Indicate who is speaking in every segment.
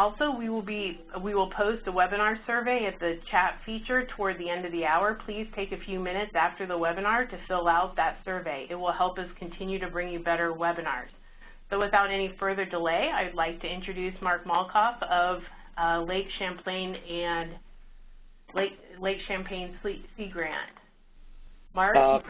Speaker 1: Also, we will be we will post a webinar survey at the chat feature toward the end of the hour. Please take a few minutes after the webinar to fill out that survey. It will help us continue to bring you better webinars. So without any further delay, I'd like to introduce Mark Malchoff of uh, Lake Champlain and Lake, Lake Champlain Sea Grant. Mark?
Speaker 2: Uh,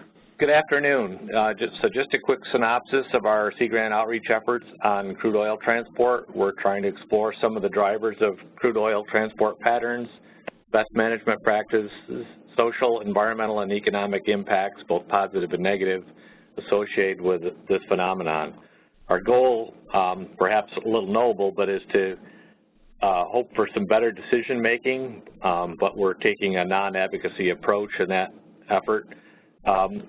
Speaker 2: good afternoon. Uh, just, so just a quick synopsis of our Sea Grant outreach efforts on crude oil transport. We're trying to explore some of the drivers of crude oil transport patterns, best management practices, social, environmental, and economic impacts, both positive and negative, associated with this phenomenon. Our goal, um, perhaps a little noble, but is to uh, hope for some better decision making, um, but we're taking a non-advocacy approach in that effort. Um,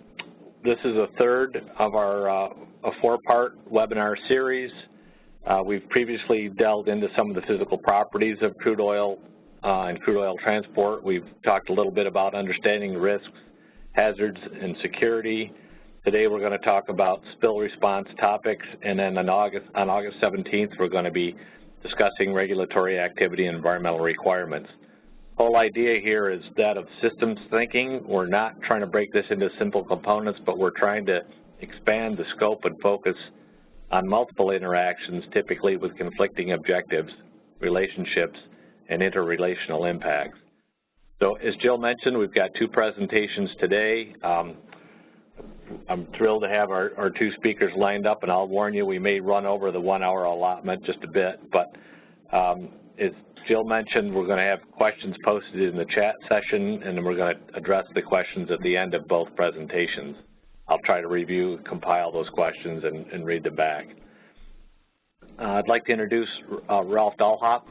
Speaker 2: this is a third of our uh, a four-part webinar series. Uh, we've previously delved into some of the physical properties of crude oil uh, and crude oil transport. We've talked a little bit about understanding risks, hazards, and security. Today we're going to talk about spill response topics, and then on August, on August 17th we're going to be discussing regulatory activity and environmental requirements. Whole idea here is that of systems thinking. We're not trying to break this into simple components, but we're trying to expand the scope and focus on multiple interactions, typically with conflicting objectives, relationships, and interrelational impacts. So as Jill mentioned, we've got two presentations today. Um, I'm thrilled to have our, our two speakers lined up, and I'll warn you, we may run over the one-hour allotment just a bit, but um, as Jill mentioned, we're going to have questions posted in the chat session, and then we're going to address the questions at the end of both presentations. I'll try to review, compile those questions, and, and read them back. Uh, I'd like to introduce uh, Ralph Dollhopf.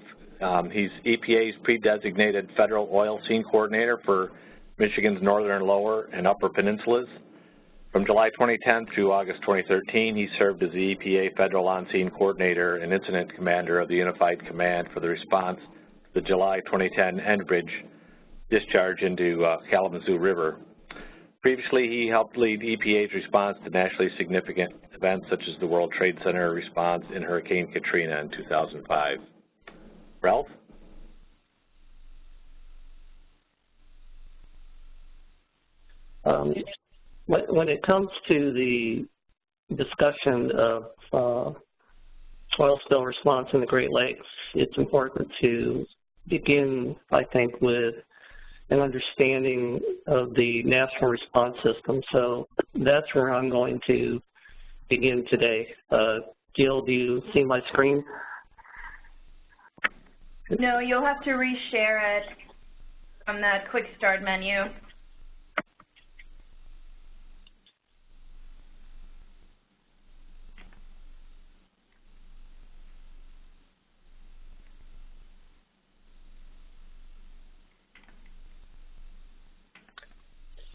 Speaker 2: Um, he's EPA's pre-designated federal on-scene coordinator for Michigan's northern lower and upper peninsulas. From July 2010 through August 2013, he served as the EPA Federal On-Scene Coordinator and Incident Commander of the Unified Command for the response to the July 2010 Enbridge discharge into uh, Kalamazoo River. Previously, he helped lead EPA's response to nationally significant events such as the World Trade Center response in Hurricane Katrina in 2005. Ralph?
Speaker 3: Um, when it comes to the discussion of uh, oil spill response in the Great Lakes, it's important to begin, I think, with an understanding of the national response system. So that's where I'm going to begin today. Uh, Jill, do you see my screen?
Speaker 4: No, you'll have to reshare it from that quick start menu.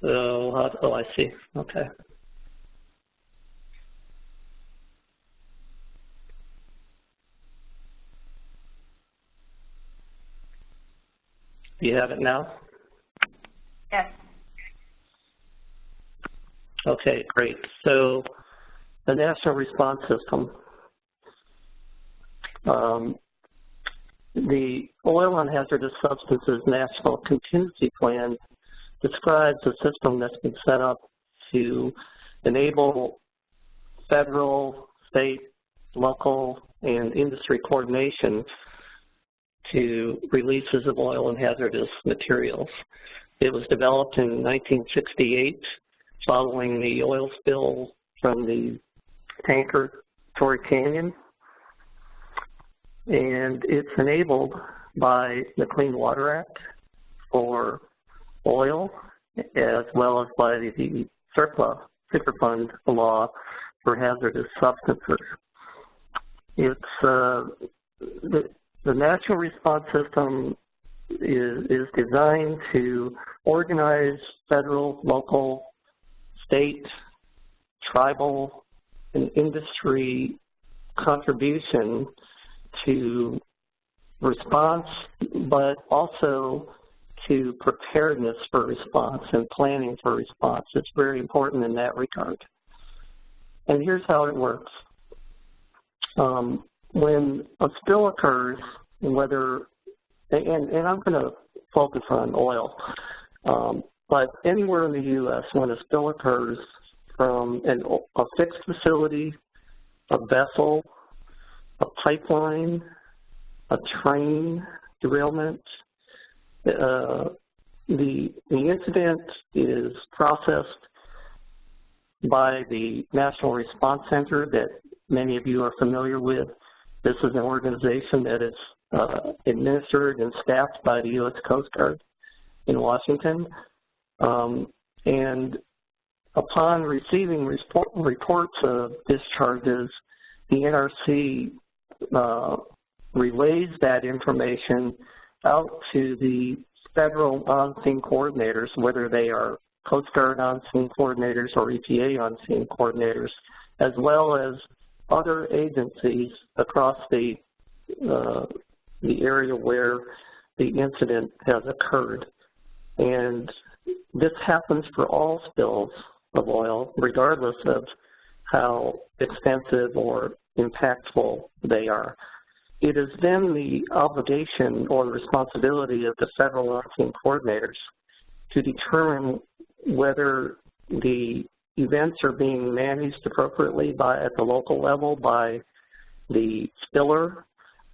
Speaker 3: So, how, oh, I see. Okay. Do you have it now?
Speaker 4: Yes.
Speaker 3: Okay, great. So the National Response System, um, the Oil and Hazardous Substances National Contingency Plan describes a system that's been set up to enable federal, state, local, and industry coordination to releases of oil and hazardous materials. It was developed in 1968 following the oil spill from the tanker Torrey Canyon. And it's enabled by the Clean Water Act for oil, as well as by the CERCLA, Superfund law for hazardous substances. It's uh, the, the national response system is, is designed to organize federal, local, state, tribal, and industry contribution to response, but also to preparedness for response and planning for response. It's very important in that regard. And here's how it works. Um, when a spill occurs whether, and, and I'm going to focus on oil, um, but anywhere in the U.S. when a spill occurs from an, a fixed facility, a vessel, a pipeline, a train derailment, uh, the, the incident is processed by the National Response Center that many of you are familiar with. This is an organization that is uh, administered and staffed by the U.S. Coast Guard in Washington. Um, and upon receiving report, reports of discharges, the NRC uh, relays that information out to the federal on-scene coordinators, whether they are Coast Guard on-scene coordinators or EPA on-scene coordinators, as well as other agencies across the uh, the area where the incident has occurred. And this happens for all spills of oil, regardless of how extensive or impactful they are. It is then the obligation or responsibility of the federal on-scene coordinators to determine whether the events are being managed appropriately by at the local level by the spiller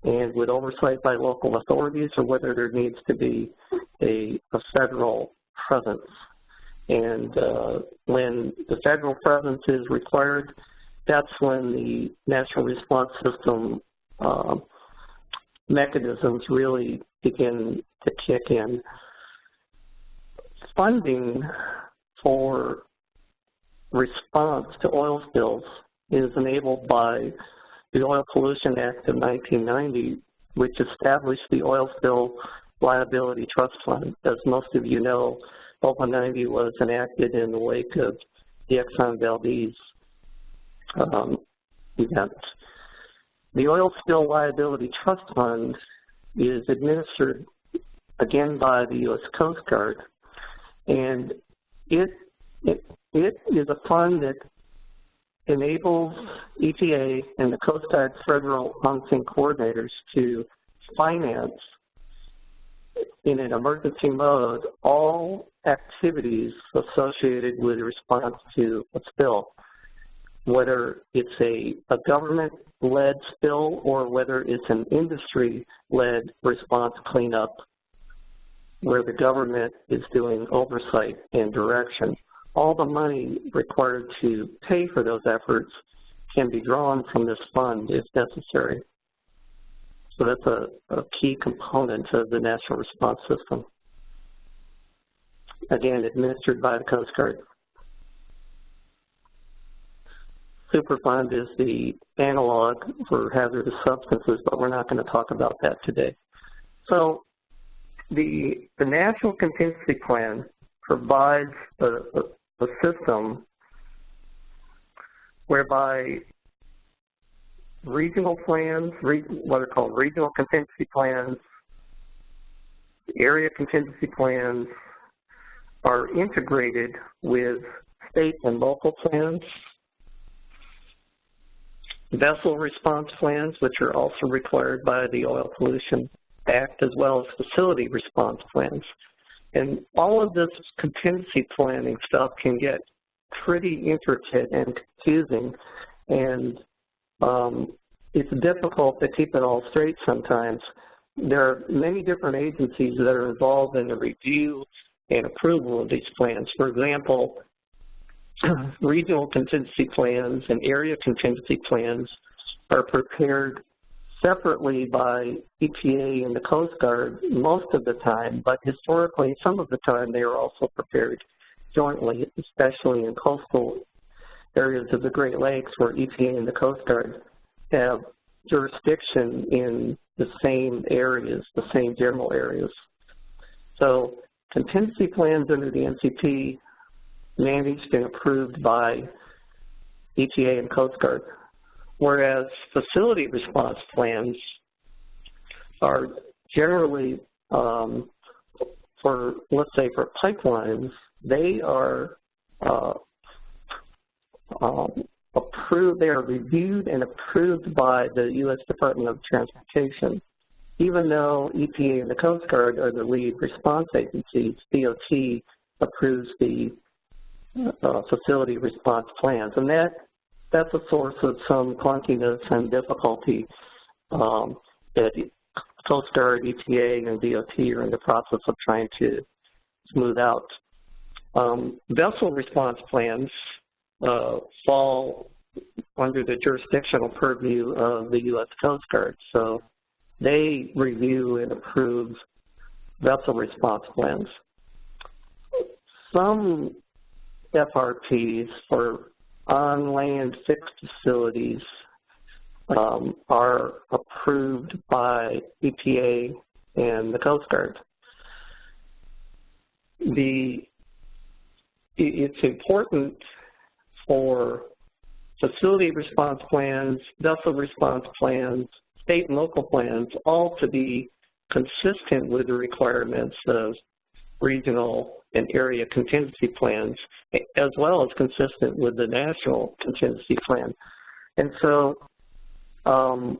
Speaker 3: and with oversight by local authorities or whether there needs to be a, a federal presence. And uh, when the federal presence is required, that's when the national response system uh, mechanisms really begin to kick in. Funding for response to oil spills is enabled by the Oil Pollution Act of 1990, which established the Oil Spill Liability Trust Fund. As most of you know, OPA 90 was enacted in the wake of the Exxon Valdez um, event. The Oil Spill Liability Trust Fund is administered again by the U.S. Coast Guard, and it, it, it is a fund that enables EPA and the Coast Guard federal on-scene coordinators to finance in an emergency mode all activities associated with response to a spill, whether it's a, a government-led spill or whether it's an industry-led response cleanup where the government is doing oversight and direction all the money required to pay for those efforts can be drawn from this fund if necessary. So that's a, a key component of the national response system. Again, administered by the Coast Guard. Superfund is the analog for hazardous substances, but we're not going to talk about that today. So the, the National Contingency Plan provides a, a, a system whereby regional plans, what are called regional contingency plans, area contingency plans are integrated with state and local plans, vessel response plans, which are also required by the Oil Pollution Act, as well as facility response plans. And all of this contingency planning stuff can get pretty intricate and confusing, and um, it's difficult to keep it all straight sometimes. There are many different agencies that are involved in the review and approval of these plans. For example, regional contingency plans and area contingency plans are prepared separately by EPA and the Coast Guard most of the time, but historically, some of the time, they are also prepared jointly, especially in coastal areas of the Great Lakes where EPA and the Coast Guard have jurisdiction in the same areas, the same general areas. So contingency plans under the NCP managed and approved by EPA and Coast Guard whereas facility response plans are generally um, for, let's say, for pipelines, they are uh, um, approved, they are reviewed and approved by the U.S. Department of Transportation even though EPA and the Coast Guard are the lead response agencies, DOT approves the uh, facility response plans. And that that's a source of some clunkiness and difficulty um, that Coast Guard, EPA, and DOT are in the process of trying to smooth out. Um, vessel response plans uh, fall under the jurisdictional purview of the U.S. Coast Guard. So they review and approve vessel response plans. Some FRPs for on-land fixed facilities um, are approved by EPA and the Coast Guard. The, it's important for facility response plans, vessel response plans, state and local plans, all to be consistent with the requirements of regional and area contingency plans, as well as consistent with the national contingency plan. And so, um,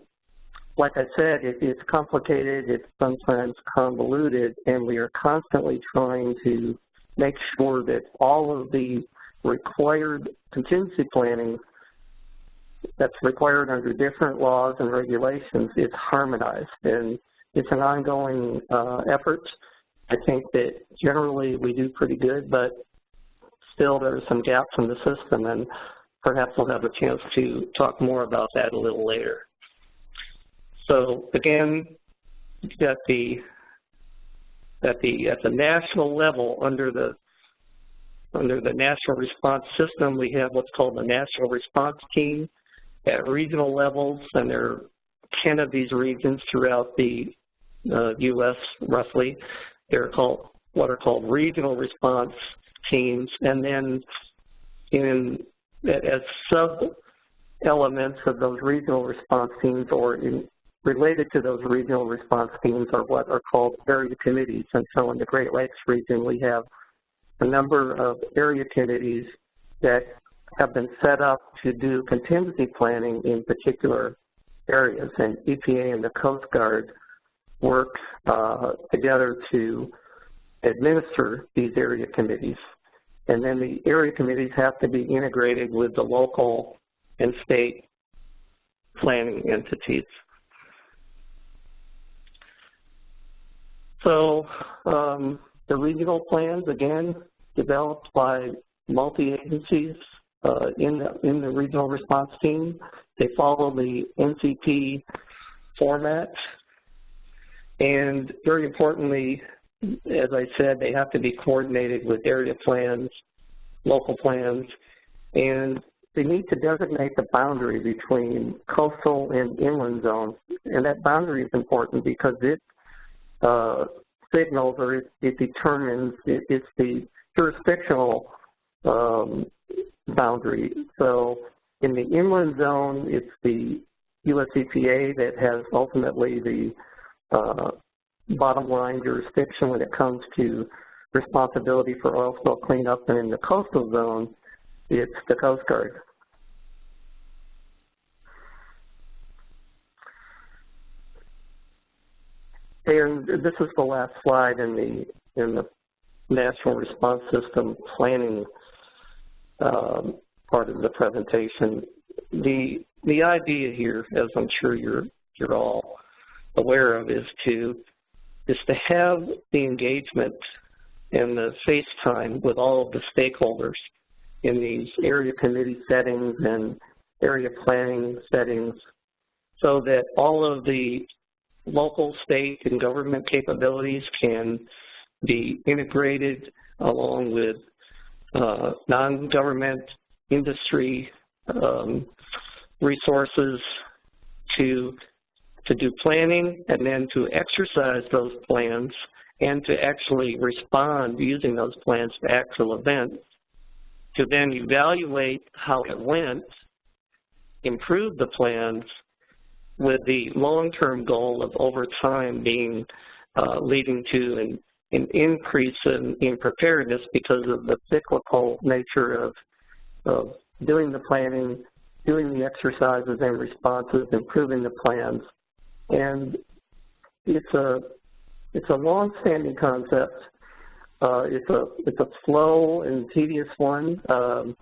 Speaker 3: like I said, it, it's complicated, it's sometimes convoluted, and we are constantly trying to make sure that all of the required contingency planning that's required under different laws and regulations is harmonized. And it's an ongoing uh, effort. I think that generally we do pretty good, but still there's some gaps in the system, and perhaps we'll have a chance to talk more about that a little later. So again, at the at the at the national level, under the under the national response system, we have what's called the national response team at regional levels, and there are 10 of these regions throughout the uh, U.S. roughly. They're called what are called regional response teams, and then in as sub elements of those regional response teams or in, related to those regional response teams are what are called area committees. And so in the Great Lakes region, we have a number of area committees that have been set up to do contingency planning in particular areas, and EPA and the Coast Guard work uh, together to administer these area committees. And then the area committees have to be integrated with the local and state planning entities. So um, the regional plans, again, developed by multi-agencies uh, in, the, in the regional response team. They follow the NCP format. And very importantly, as I said, they have to be coordinated with area plans, local plans, and they need to designate the boundary between coastal and inland zones. And that boundary is important because it uh, signals or it, it determines, it, it's the jurisdictional um, boundary. So in the inland zone, it's the US EPA that has ultimately the bottom line jurisdiction when it comes to responsibility for oil spill cleanup, and in the coastal zone, it's the Coast Guard. And this is the last slide in the in the National Response System planning um, part of the presentation. The the idea here, as I'm sure you're you're all aware of, is to is to have the engagement and the face time with all of the stakeholders in these area committee settings and area planning settings so that all of the local, state, and government capabilities can be integrated along with uh, non-government industry um, resources to to do planning and then to exercise those plans and to actually respond using those plans to actual events, to then evaluate how it went, improve the plans with the long-term goal of over time being uh, leading to an an increase in, in preparedness because of the cyclical nature of, of doing the planning, doing the exercises and responses, improving the plans. And it's a it's a long-standing concept. Uh, it's a it's a slow and tedious one. Um,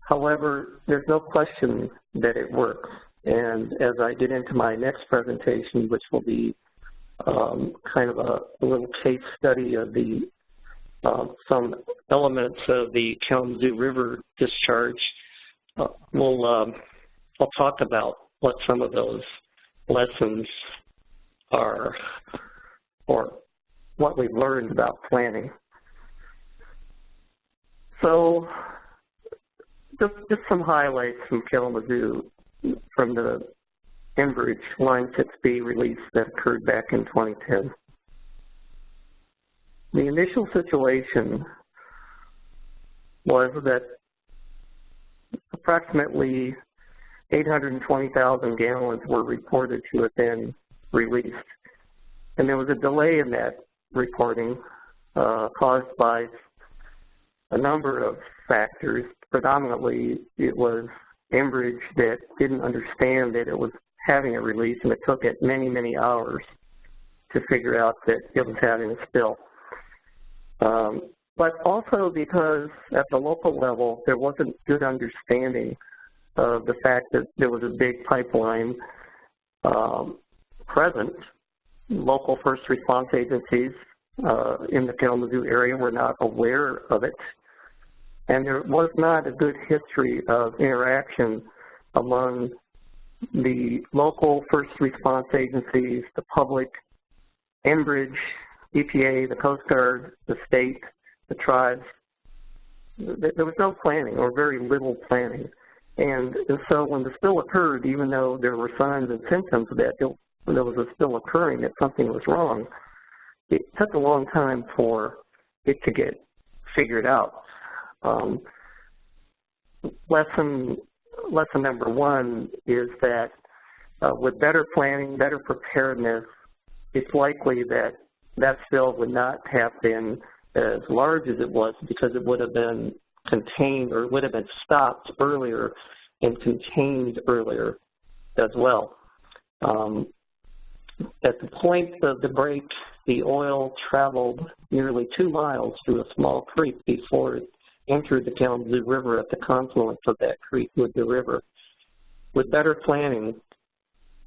Speaker 3: however, there's no question that it works. And as I get into my next presentation, which will be um, kind of a, a, little case study of the uh, some elements of the Kalamazoo River discharge, uh, we'll um, I'll talk about what some of those lessons are or what we've learned about planning. So just, just some highlights from Kalamazoo from the Enbridge Line 6B release that occurred back in 2010. The initial situation was that approximately 820,000 gallons were reported to have been released. And there was a delay in that reporting uh, caused by a number of factors. Predominantly, it was Enbridge that didn't understand that it was having a release, and it took it many, many hours to figure out that it was having a spill. Um, but also because at the local level, there wasn't good understanding of the fact that there was a big pipeline um, present. Local first response agencies uh, in the Kalamazoo area were not aware of it. And there was not a good history of interaction among the local first response agencies, the public, Enbridge, EPA, the Coast Guard, the state, the tribes. There was no planning or very little planning. And, so when the spill occurred, even though there were signs and symptoms that there was a spill occurring, that something was wrong, it took a long time for it to get figured out. Um, lesson, lesson number one is that uh, with better planning, better preparedness, it's likely that that spill would not have been as large as it was because it would have been contained or would have been stopped earlier and contained earlier as well. Um, at the point of the break, the oil traveled nearly two miles through a small creek before it entered the Kalamazoo River at the confluence of that creek with the river. With better planning,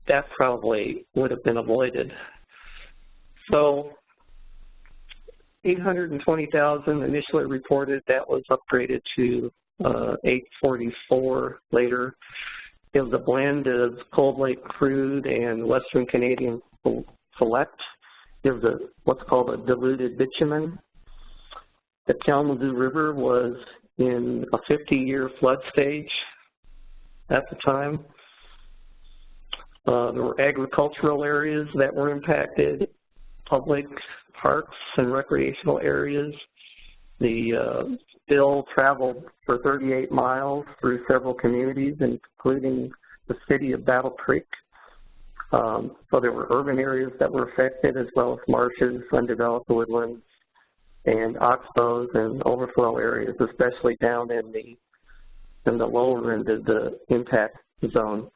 Speaker 3: that probably would have been avoided. So 820,000 initially reported. That was upgraded to uh, 844 later. It was a blend of Cold Lake crude and Western Canadian select. There was a what's called a diluted bitumen. The Kalamazoo River was in a 50-year flood stage at the time. Uh, there were agricultural areas that were impacted, public parks and recreational areas. The uh, bill traveled for 38 miles through several communities, including the city of Battle Creek. Um, so there were urban areas that were affected as well as marshes, undeveloped woodlands, and oxbows and overflow areas, especially down in the in the lower end of the impact zone.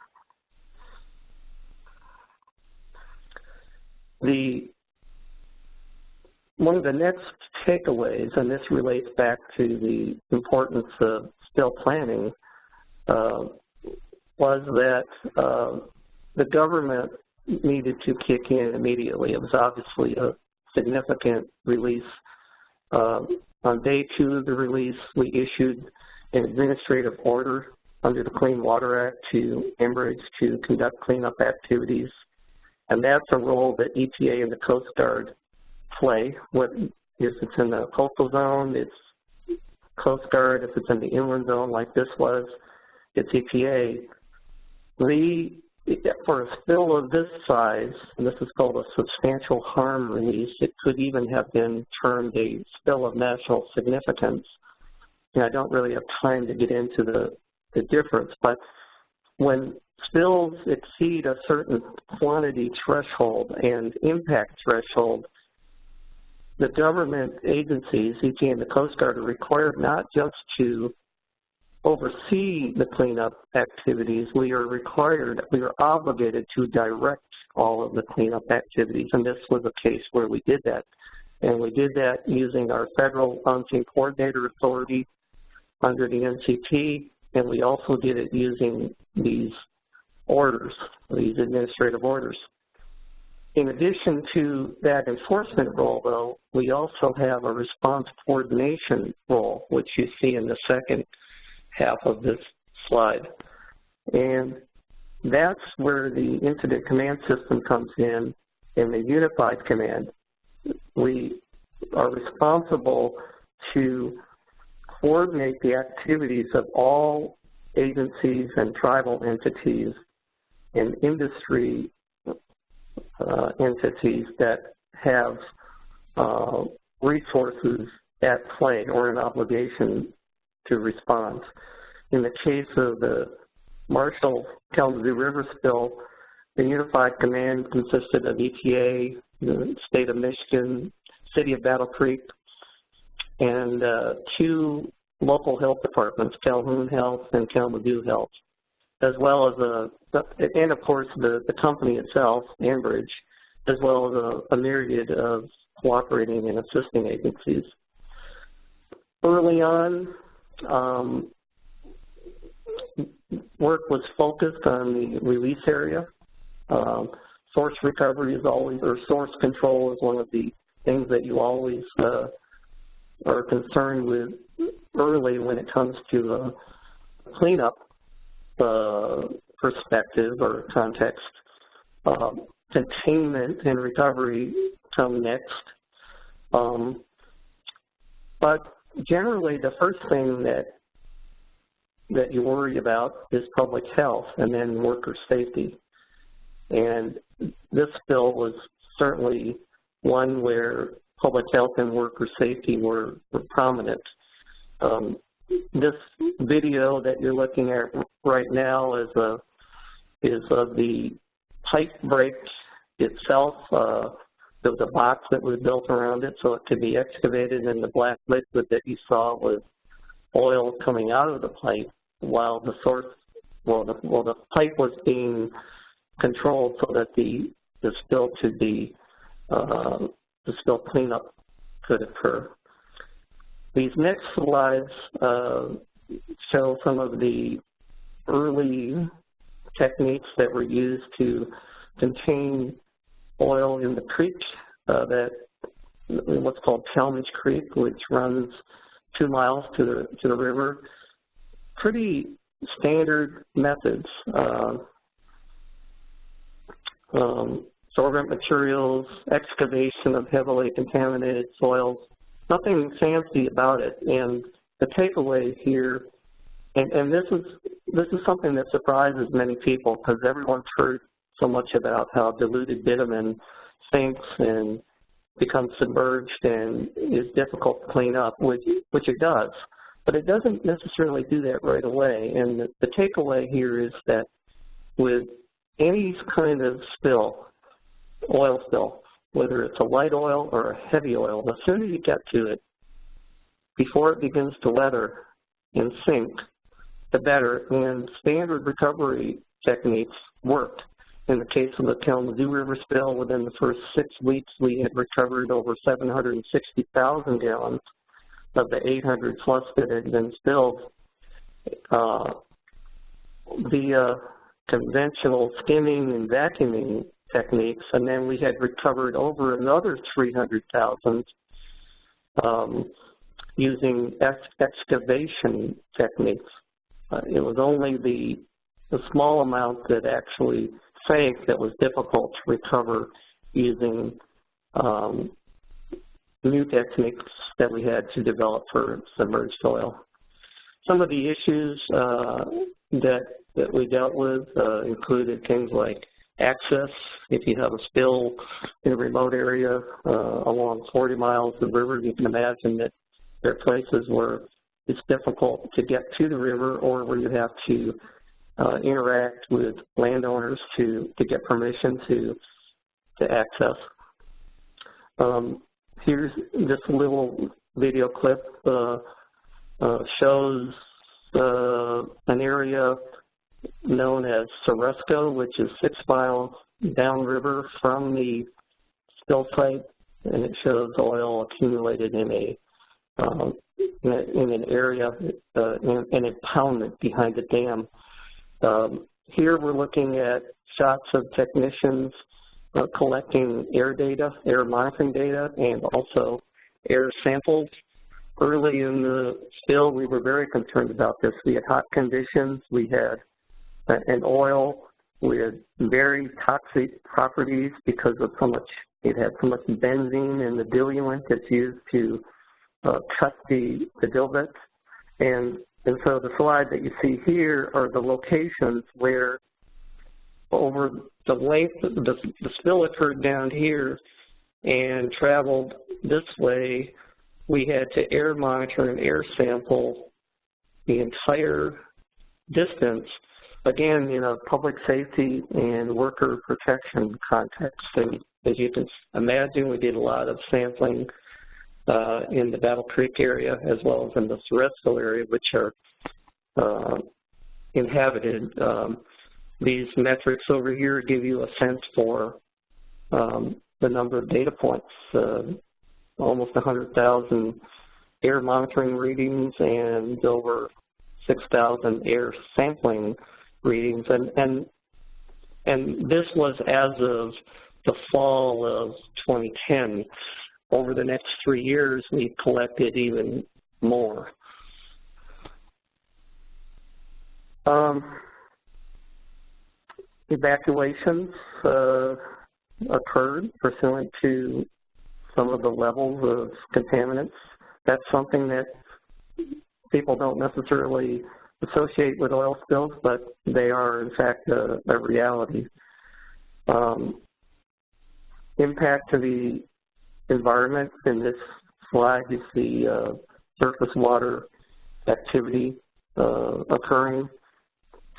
Speaker 3: The one of the next takeaways, and this relates back to the importance of spill planning, uh, was that uh, the government needed to kick in immediately. It was obviously a significant release. Uh, on day two of the release, we issued an administrative order under the Clean Water Act to Enbridge to conduct cleanup activities. And that's a role that EPA and the Coast Guard play. What if it's in the coastal zone, it's Coast Guard. If it's in the inland zone like this was, it's EPA. The for a spill of this size, and this is called a substantial harm release, it could even have been termed a spill of national significance. And I don't really have time to get into the, the difference, but when spills exceed a certain quantity threshold and impact threshold, the government agencies, EPA and the Coast Guard, are required not just to oversee the cleanup activities, we are required, we are obligated to direct all of the cleanup activities. And this was a case where we did that. And we did that using our federal on-scene coordinator authority under the NCP, and we also did it using these orders, these administrative orders. In addition to that enforcement role, though, we also have a response coordination role, which you see in the second half of this slide. And that's where the incident command system comes in in the unified command. We are responsible to coordinate the activities of all agencies and tribal entities and industry uh, entities that have uh, resources at play or an obligation to respond. In the case of the Marshall Kalamazoo River spill, the unified command consisted of EPA, the state of Michigan, city of Battle Creek, and uh, two local health departments, Calhoun Health and Kalamazoo Health, as well as a, and of course the, the company itself, Enbridge, as well as a, a myriad of cooperating and assisting agencies. Early on, um, work was focused on the release area. Um, source recovery is always, or source control is one of the things that you always uh, are concerned with early when it comes to a cleanup uh, perspective or context. Um, containment and recovery come next. Um, but generally, the first thing that that you worry about is public health and then worker safety. And this bill was certainly one where public health and worker safety were, were prominent. Um, this video that you're looking at right now is a is of the pipe break itself. Uh, there was a box that was built around it so it could be excavated, and the black liquid that you saw was oil coming out of the pipe while the source, well, the, well, the pipe was being controlled so that the the spill could be uh, the spill cleanup could occur. These next slides uh, show some of the early techniques that were used to contain oil in the creek uh, that what's called Talmadge Creek, which runs two miles to the to the river. Pretty standard methods. Uh, um, sorbent materials, excavation of heavily contaminated soils, nothing fancy about it. And the takeaway here, and, and this is this is something that surprises many people because everyone's heard so much about how diluted bitumen sinks and becomes submerged and is difficult to clean up, which which it does. But it doesn't necessarily do that right away. And the, the takeaway here is that with any kind of spill, oil spill, whether it's a light oil or a heavy oil, the sooner you get to it, before it begins to weather and sink, the better. And standard recovery techniques worked. In the case of the Kalamazoo River spill, within the first six weeks, we had recovered over 760,000 gallons of the 800 plus that had been spilled. Uh, via conventional skimming and vacuuming techniques, and then we had recovered over another 300,000 um, using ex excavation techniques. Uh, it was only the, the small amount that actually sank that was difficult to recover using um, new techniques that we had to develop for submerged soil. Some of the issues uh, that that we dealt with uh, included things like access. If you have a spill in a remote area uh, along 40 miles of river, you can imagine that there are places where it's difficult to get to the river or where you have to uh, interact with landowners to, to get permission to, to access. Um, here's this little video clip uh, uh, shows uh, an area known as Ceresco, which is six miles downriver from the spill site, and it shows oil accumulated in a um, in, an area, uh, in, in impoundment behind the dam. Um, here we're looking at shots of technicians uh, collecting air data, air monitoring data, and also air samples. Early in the spill, we were very concerned about this. We had hot conditions. We had an oil with very toxic properties because of so much, it had so much benzene in the diluent that's used to uh, cut the, the dilbits. And, and so the slide that you see here are the locations where over the length, the, the spill occurred down here and traveled this way. We had to air monitor and air sample the entire distance, again, in a public safety and worker protection context. And as you can imagine, we did a lot of sampling uh, in the Battle Creek area as well as in the Ceresco area, which are uh, inhabited. Um, these metrics over here give you a sense for um, the number of data points, uh, almost 100,000 air monitoring readings and over 6,000 air sampling readings. And, and, and this was as of the fall of 2010. Over the next three years, we've collected even more. Um, evacuations uh, occurred pursuant to some of the levels of contaminants. That's something that people don't necessarily associate with oil spills, but they are in fact a, a reality. Um, impact to the environment in this slide you see uh, surface water activity uh, occurring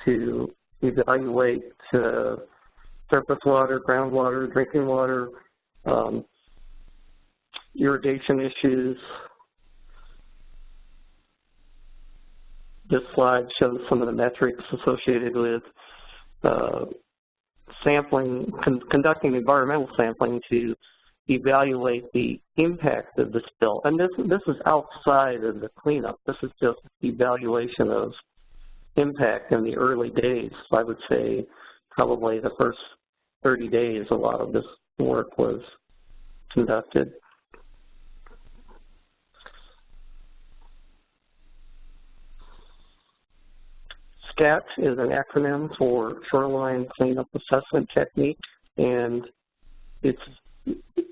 Speaker 3: to evaluate uh, surface water, groundwater, drinking water, um, irrigation issues. This slide shows some of the metrics associated with uh, sampling, con conducting environmental sampling to evaluate the impact of the spill. And this, this is outside of the cleanup. This is just evaluation of impact in the early days. I would say probably the first 30 days a lot of this work was conducted. SCAT is an acronym for Shoreline Cleanup Assessment Technique, and it's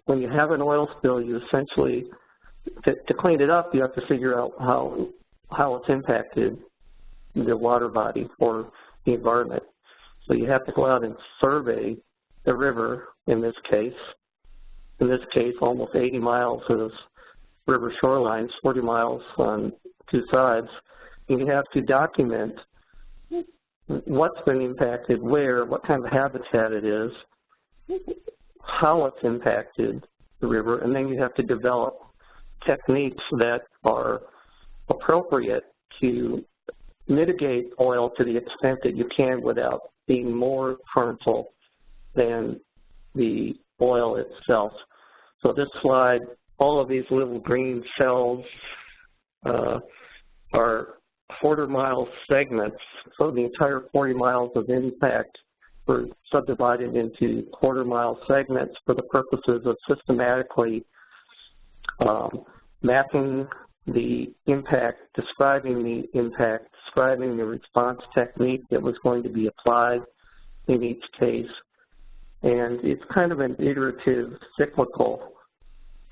Speaker 3: when you have an oil spill, you essentially, to, to clean it up, you have to figure out how how it's impacted the water body or the environment. So you have to go out and survey the river in this case. In this case, almost 80 miles of river shorelines, 40 miles on two sides. And you have to document what's been impacted, where, what kind of habitat it is, how it's impacted the river, and then you have to develop techniques that are appropriate to mitigate oil to the extent that you can without being more harmful than the oil itself. So this slide, all of these little green cells uh, are quarter mile segments. So the entire 40 miles of impact were subdivided into quarter mile segments for the purposes of systematically um, mapping the impact, describing the impact, describing the response technique that was going to be applied in each case. And it's kind of an iterative, cyclical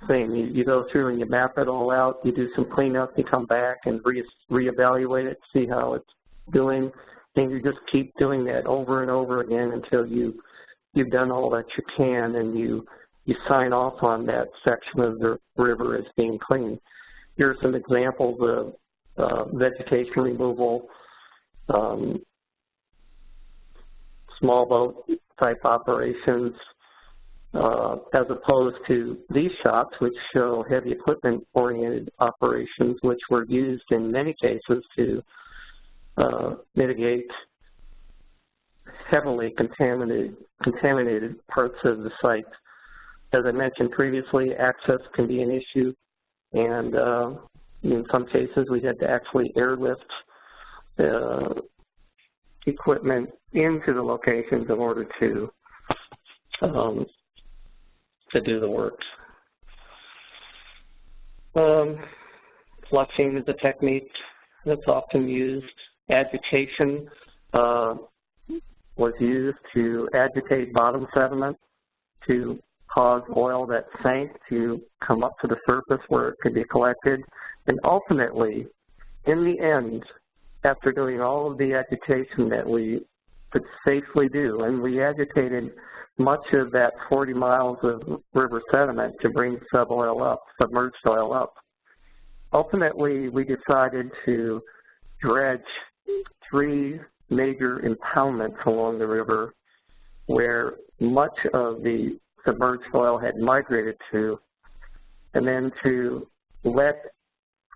Speaker 3: thing. You, you go through and you map it all out, you do some cleanup, you come back and re reevaluate it, see how it's doing, and you just keep doing that over and over again until you you've done all that you can and you you sign off on that section of the river as being clean. Here are some examples of uh, vegetation removal, um, small boat type operations, as opposed to these shots, which show heavy equipment oriented operations, which were used in many cases to uh, mitigate heavily contaminated, contaminated parts of the site. As I mentioned previously, access can be an issue, and uh, in some cases we had to actually airlift uh, equipment into the locations in order to um, to do the work. Um, flushing is a technique that's often used. Agitation uh, was used to agitate bottom sediment to cause oil that sank to come up to the surface where it could be collected. And ultimately, in the end, after doing all of the agitation that we could safely do, and we agitated much of that 40 miles of river sediment to bring suboil up, submerged oil up. Ultimately, we decided to dredge three major impoundments along the river where much of the submerged oil had migrated to, and then to let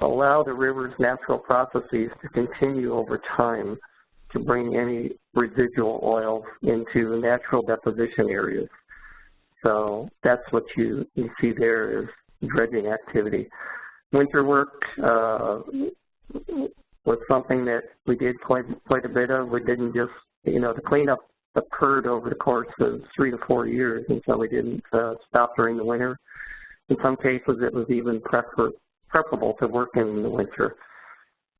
Speaker 3: allow the river's natural processes to continue over time to bring any residual oil into natural deposition areas. So that's what you, you see there is dredging activity. Winter work uh, was something that we did quite quite a bit of. We didn't just, you know, the cleanup occurred over the course of three to four years, and so we didn't uh, stop during the winter. In some cases, it was even prefer preferable to work in the winter.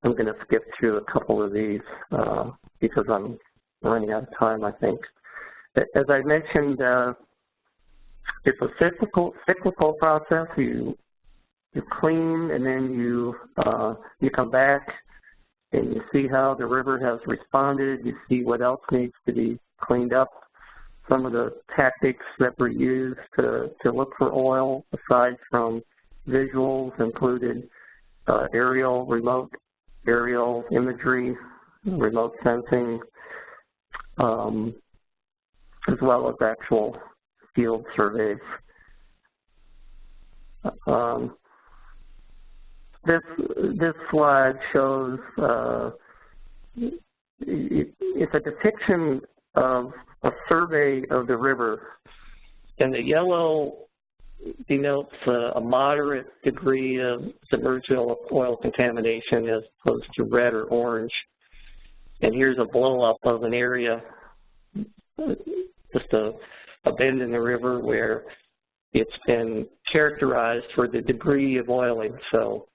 Speaker 3: I'm going to skip through a couple of these uh, because I'm running out of time, I think. As I mentioned, uh, it's a cyclical, cyclical process. You you clean and then you uh, you come back and you see how the river has responded. You see what else needs to be cleaned up. Some of the tactics that were used to, to look for oil, aside from visuals, included uh, aerial, remote aerial imagery, remote sensing, um, as well as actual field surveys. Um, this this slide shows uh, it's a depiction of a survey of the river, and the yellow denotes a, a moderate degree of submerged oil contamination as opposed to red or orange. And here's a blow up of an area, just a, a bend in the river where it's been characterized for the degree of oiling. So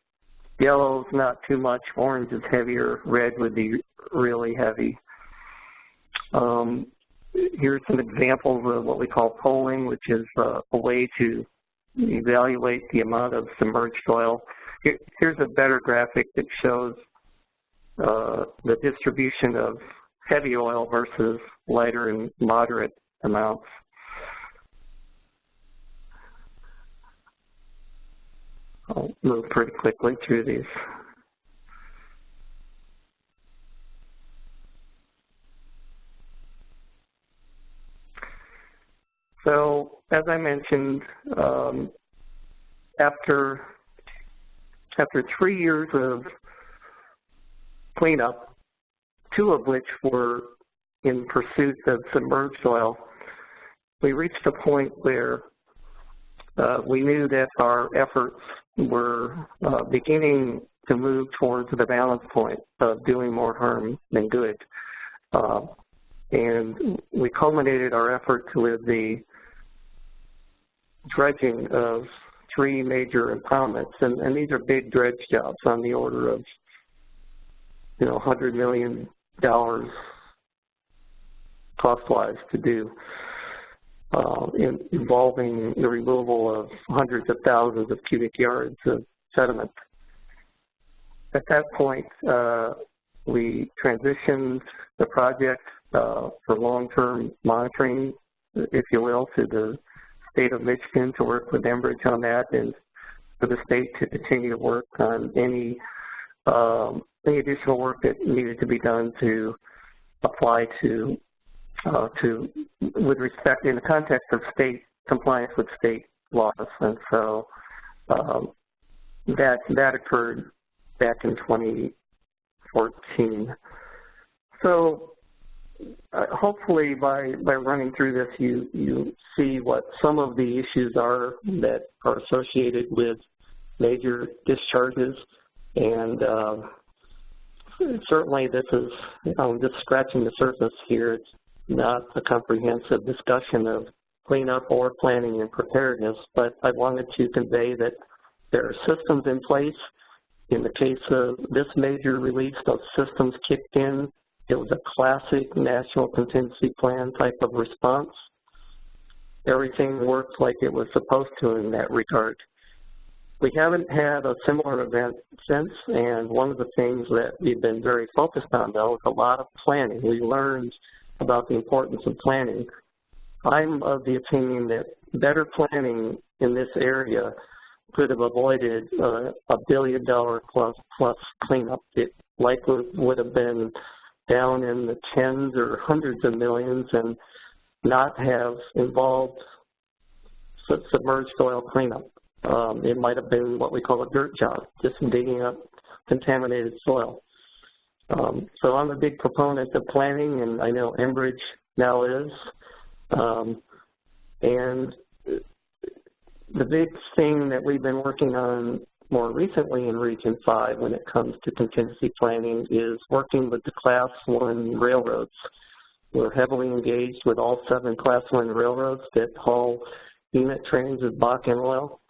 Speaker 3: Yellow's not too much, orange is heavier, red would be really heavy. Um, here's some examples of what we call poling, which is uh, a way to evaluate the amount of submerged oil. Here, here's a better graphic that shows uh, the distribution of heavy oil versus lighter and moderate amounts. I'll move pretty quickly through these. So, as I mentioned, um, after after three years of cleanup, two of which were in pursuit of submerged oil, we reached a point where uh, we knew that our efforts were uh, beginning to move towards the balance point of doing more harm than good. Uh, and we culminated our efforts with the dredging of three major impoundments, and, and these are big dredge jobs on the order of, you know, $100 million cost-wise to do uh, in, involving the removal of hundreds of thousands of cubic yards of sediment. At that point, uh, we transitioned the project uh, for long-term monitoring, if you will, to the state of Michigan to work with Enbridge on that and for the state to continue to work on any um, any additional work that needed to be done to apply to uh, to with respect in the context of state compliance with state laws, and so um, that that occurred back in 2014. So uh, hopefully by, by running through this, you, you see what some of the issues are that are associated with major discharges. And uh, certainly this is, I'm just scratching the surface here. It's not a comprehensive discussion of cleanup or planning and preparedness, but I wanted to convey that there are systems in place. In the case of this major release, those systems kicked in. It was a classic national contingency plan type of response. Everything worked like it was supposed to in that regard. We haven't had a similar event since, and one of the things that we've been very focused on, though, is a lot of planning. We learned about the importance of planning. I'm of the opinion that better planning in this area could have avoided uh, a billion dollar plus plus cleanup. It likely would have been down in the tens or hundreds of millions and not have involved submerged oil cleanup. Um, it might have been what we call a dirt job, just digging up contaminated soil. Um, so I'm a big proponent of planning, and I know Enbridge now is. Um, and the big thing that we've been working on more recently in Region 5 when it comes to contingency planning is working with the Class 1 railroads. We're heavily engaged with all seven Class 1 railroads that haul unit trains of Bakken oil.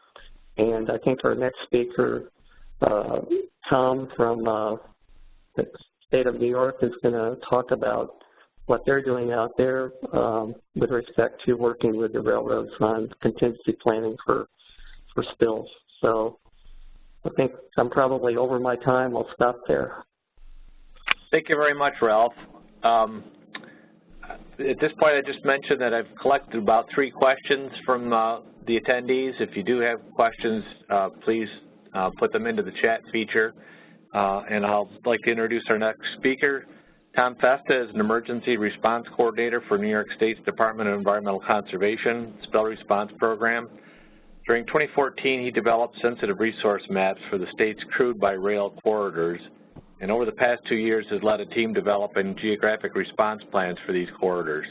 Speaker 3: And I think our next speaker, uh, Tom from uh, the state of New York, is going to talk about what they're doing out there um, with respect to working with the railroads on contingency planning for for spills. So I think I'm probably over my time. I'll stop there.
Speaker 2: Thank you very much, Ralph. Um, at this point, I just mentioned that I've collected about three questions from uh, the attendees. If you do have questions, uh, please uh, put them into the chat feature. Uh, and I'll like to introduce our next speaker, Tom Festa is an emergency response coordinator for New York State's Department of Environmental Conservation Spill Response Program. During 2014, he developed sensitive resource maps for the state's crude by rail corridors, and over the past two years has led a team developing geographic response plans for these corridors.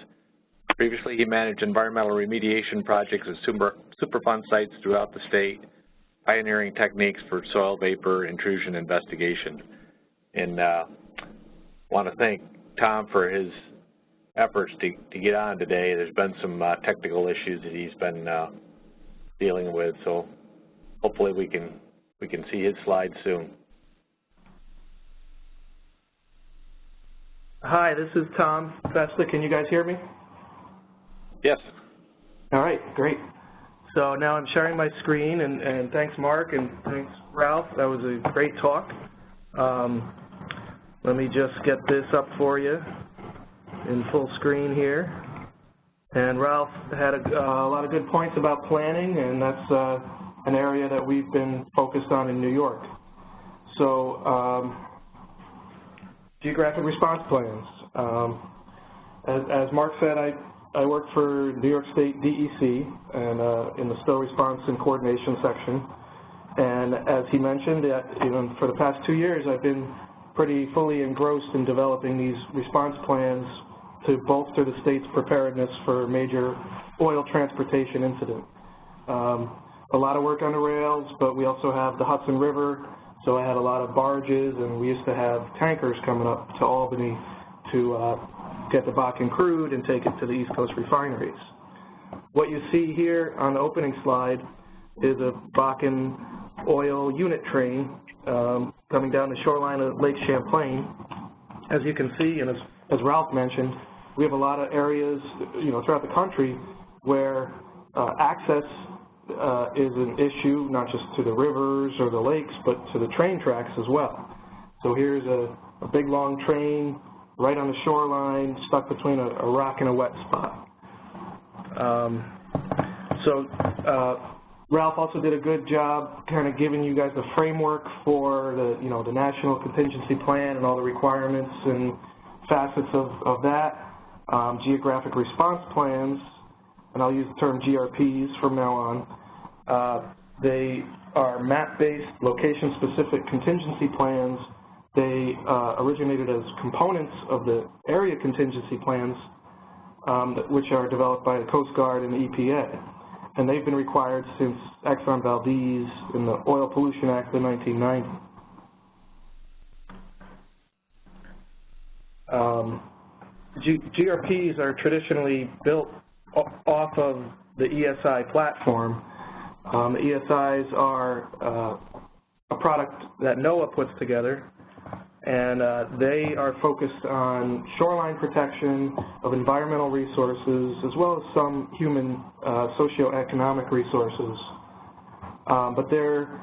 Speaker 2: Previously, he managed environmental remediation projects at super, Superfund sites throughout the state, pioneering techniques for soil vapor intrusion investigation. And uh, want to thank Tom for his efforts to, to get on today. There's been some uh, technical issues that he's been uh, dealing with, so hopefully we can we can see his slides soon.
Speaker 5: Hi, this is Tom Festa. Can you guys hear me?
Speaker 2: Yes.
Speaker 5: All right, great. So now I'm sharing my screen, and, and thanks, Mark, and thanks, Ralph. That was a great talk. Um, let me just get this up for you in full screen here. And Ralph had a, uh, a lot of good points about planning, and that's uh, an area that we've been focused on in New York. So um, geographic response plans. Um, as, as, Mark said, I, I work for New York State DEC and uh, in the spill response and coordination section. And as he mentioned, you know, for the past two years, I've been pretty fully engrossed in developing these response plans to bolster the state's preparedness for major oil transportation incident. Um, a lot of work on the rails, but we also have the Hudson River, so I had a lot of barges, and we used to have tankers coming up to Albany to uh, get the Bakken crude and take it to the East Coast refineries. What you see here on the opening slide is a Bakken oil unit train um, coming down the shoreline of Lake Champlain. As you can see, and as, as Ralph mentioned, we have a lot of areas, you know, throughout the country where uh, access uh, is an issue, not just to the rivers or the lakes, but to the train tracks as well. So here's a, a big long train right on the shoreline, stuck between a, a rock and a wet spot. Um, so uh, Ralph also did a good job kind of giving you guys the framework for the, you know, the national contingency plan and all the requirements and facets of, of that. Um, geographic response plans, and I'll use the term GRPs from now on. Uh, they are map-based, location-specific contingency plans They uh, originated as components of the area contingency plans, um, which are developed by the Coast Guard and the EPA. And they've been required since Exxon Valdez and the Oil Pollution Act of 1990. Um, GRPs are traditionally built off of the ESI platform. Um, ESIs are uh, a product that NOAA puts together, and uh, they are focused on shoreline protection of environmental resources, as well as some human uh, socioeconomic resources. Um, but they're,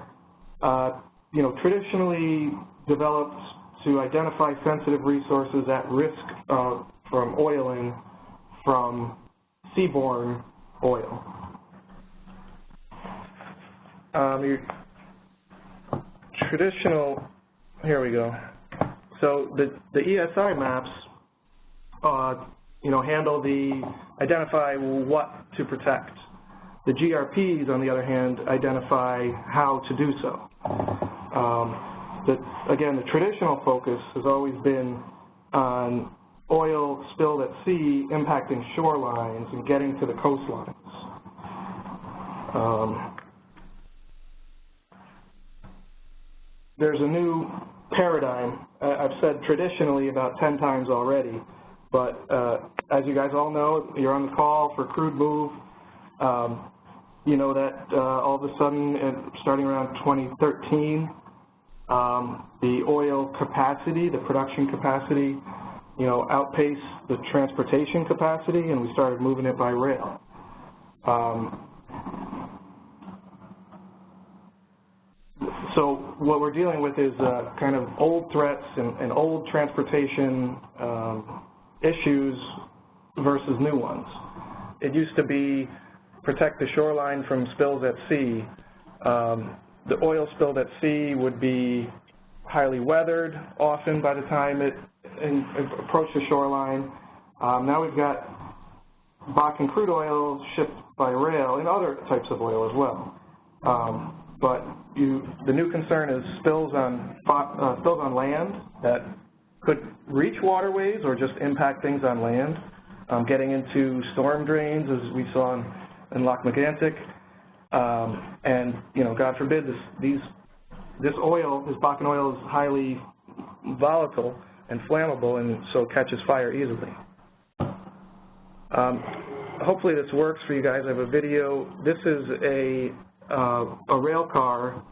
Speaker 5: uh, you know, traditionally developed to identify sensitive resources at risk uh, from oiling from seaborne oil. Um, your traditional, here we go. So the, the ESI maps, uh, you know, handle the, identify what to protect. The GRPs, on the other hand, identify how to do so. Um, the, again, the traditional focus has always been on oil spilled at sea impacting shorelines and getting to the coastlines. Um, there's a new paradigm. I've said traditionally about 10 times already, but uh, as you guys all know, you're on the call for crude move. Um, you know that uh, all of a sudden, starting around 2013, um, the oil capacity, the production capacity, you know, outpaced the transportation capacity, and we started moving it by rail. Um, so what we're dealing with is uh, kind of old threats and, and old transportation um, issues versus new ones. It used to be protect the shoreline from spills at sea. Um, the oil spilled at sea would be highly weathered often by the time it in, approached the shoreline. Um, now we've got Bakken crude oil shipped by rail and other types of oil as well. Um, but you, the new concern is spills on uh, spills on land that could reach waterways or just impact things on land, um, getting into storm drains as we saw in, in Lac-Mégantic, um, and you know, God forbid, this these this oil, this Bakken oil, is highly volatile and flammable, and so catches fire easily. Um, hopefully, this works for you guys. I have a video. This is a a rail car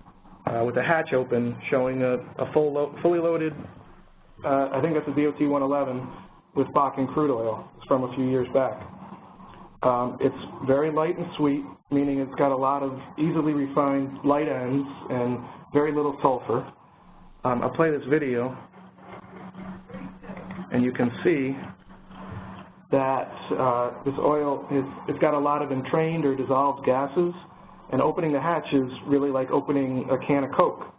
Speaker 5: uh, with a hatch open, showing a, a full lo fully loaded. Uh, I think that's a DOT 111 with Bakken crude oil. From a few years back. Um, it's very light and sweet, meaning it's got a lot of easily refined light ends and very little sulfur. Um, I'll play this video, and you can see that uh, this oil, is, it's got a lot of entrained or dissolved gases, and opening the hatch is really like opening a can of Coke,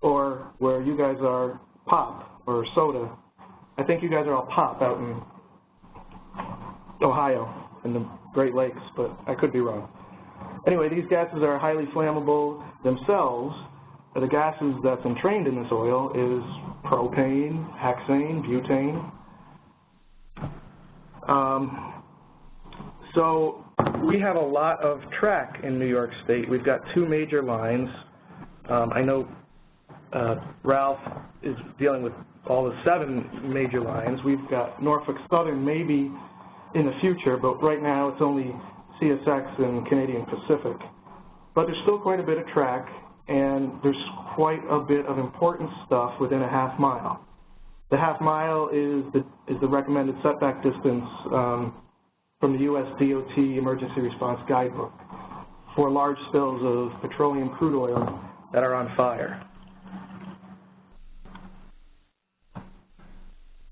Speaker 5: or where you guys are, pop or soda. I think you guys are all pop out in Ohio, in the Great Lakes, but I could be wrong. Anyway, these gases are highly flammable themselves. The gases that's entrained in this oil is propane, hexane, butane. Um, so we have a lot of track in New York State. We've got two major lines. Um, I know uh, Ralph is dealing with all the seven major lines. We've got Norfolk Southern maybe in the future, but right now it's only CSX and Canadian Pacific. But there's still quite a bit of track, and there's quite a bit of important stuff within a half mile. The half mile is the, is the recommended setback distance um, from the U.S. DOT Emergency Response Guidebook for large spills of petroleum crude oil that are on fire.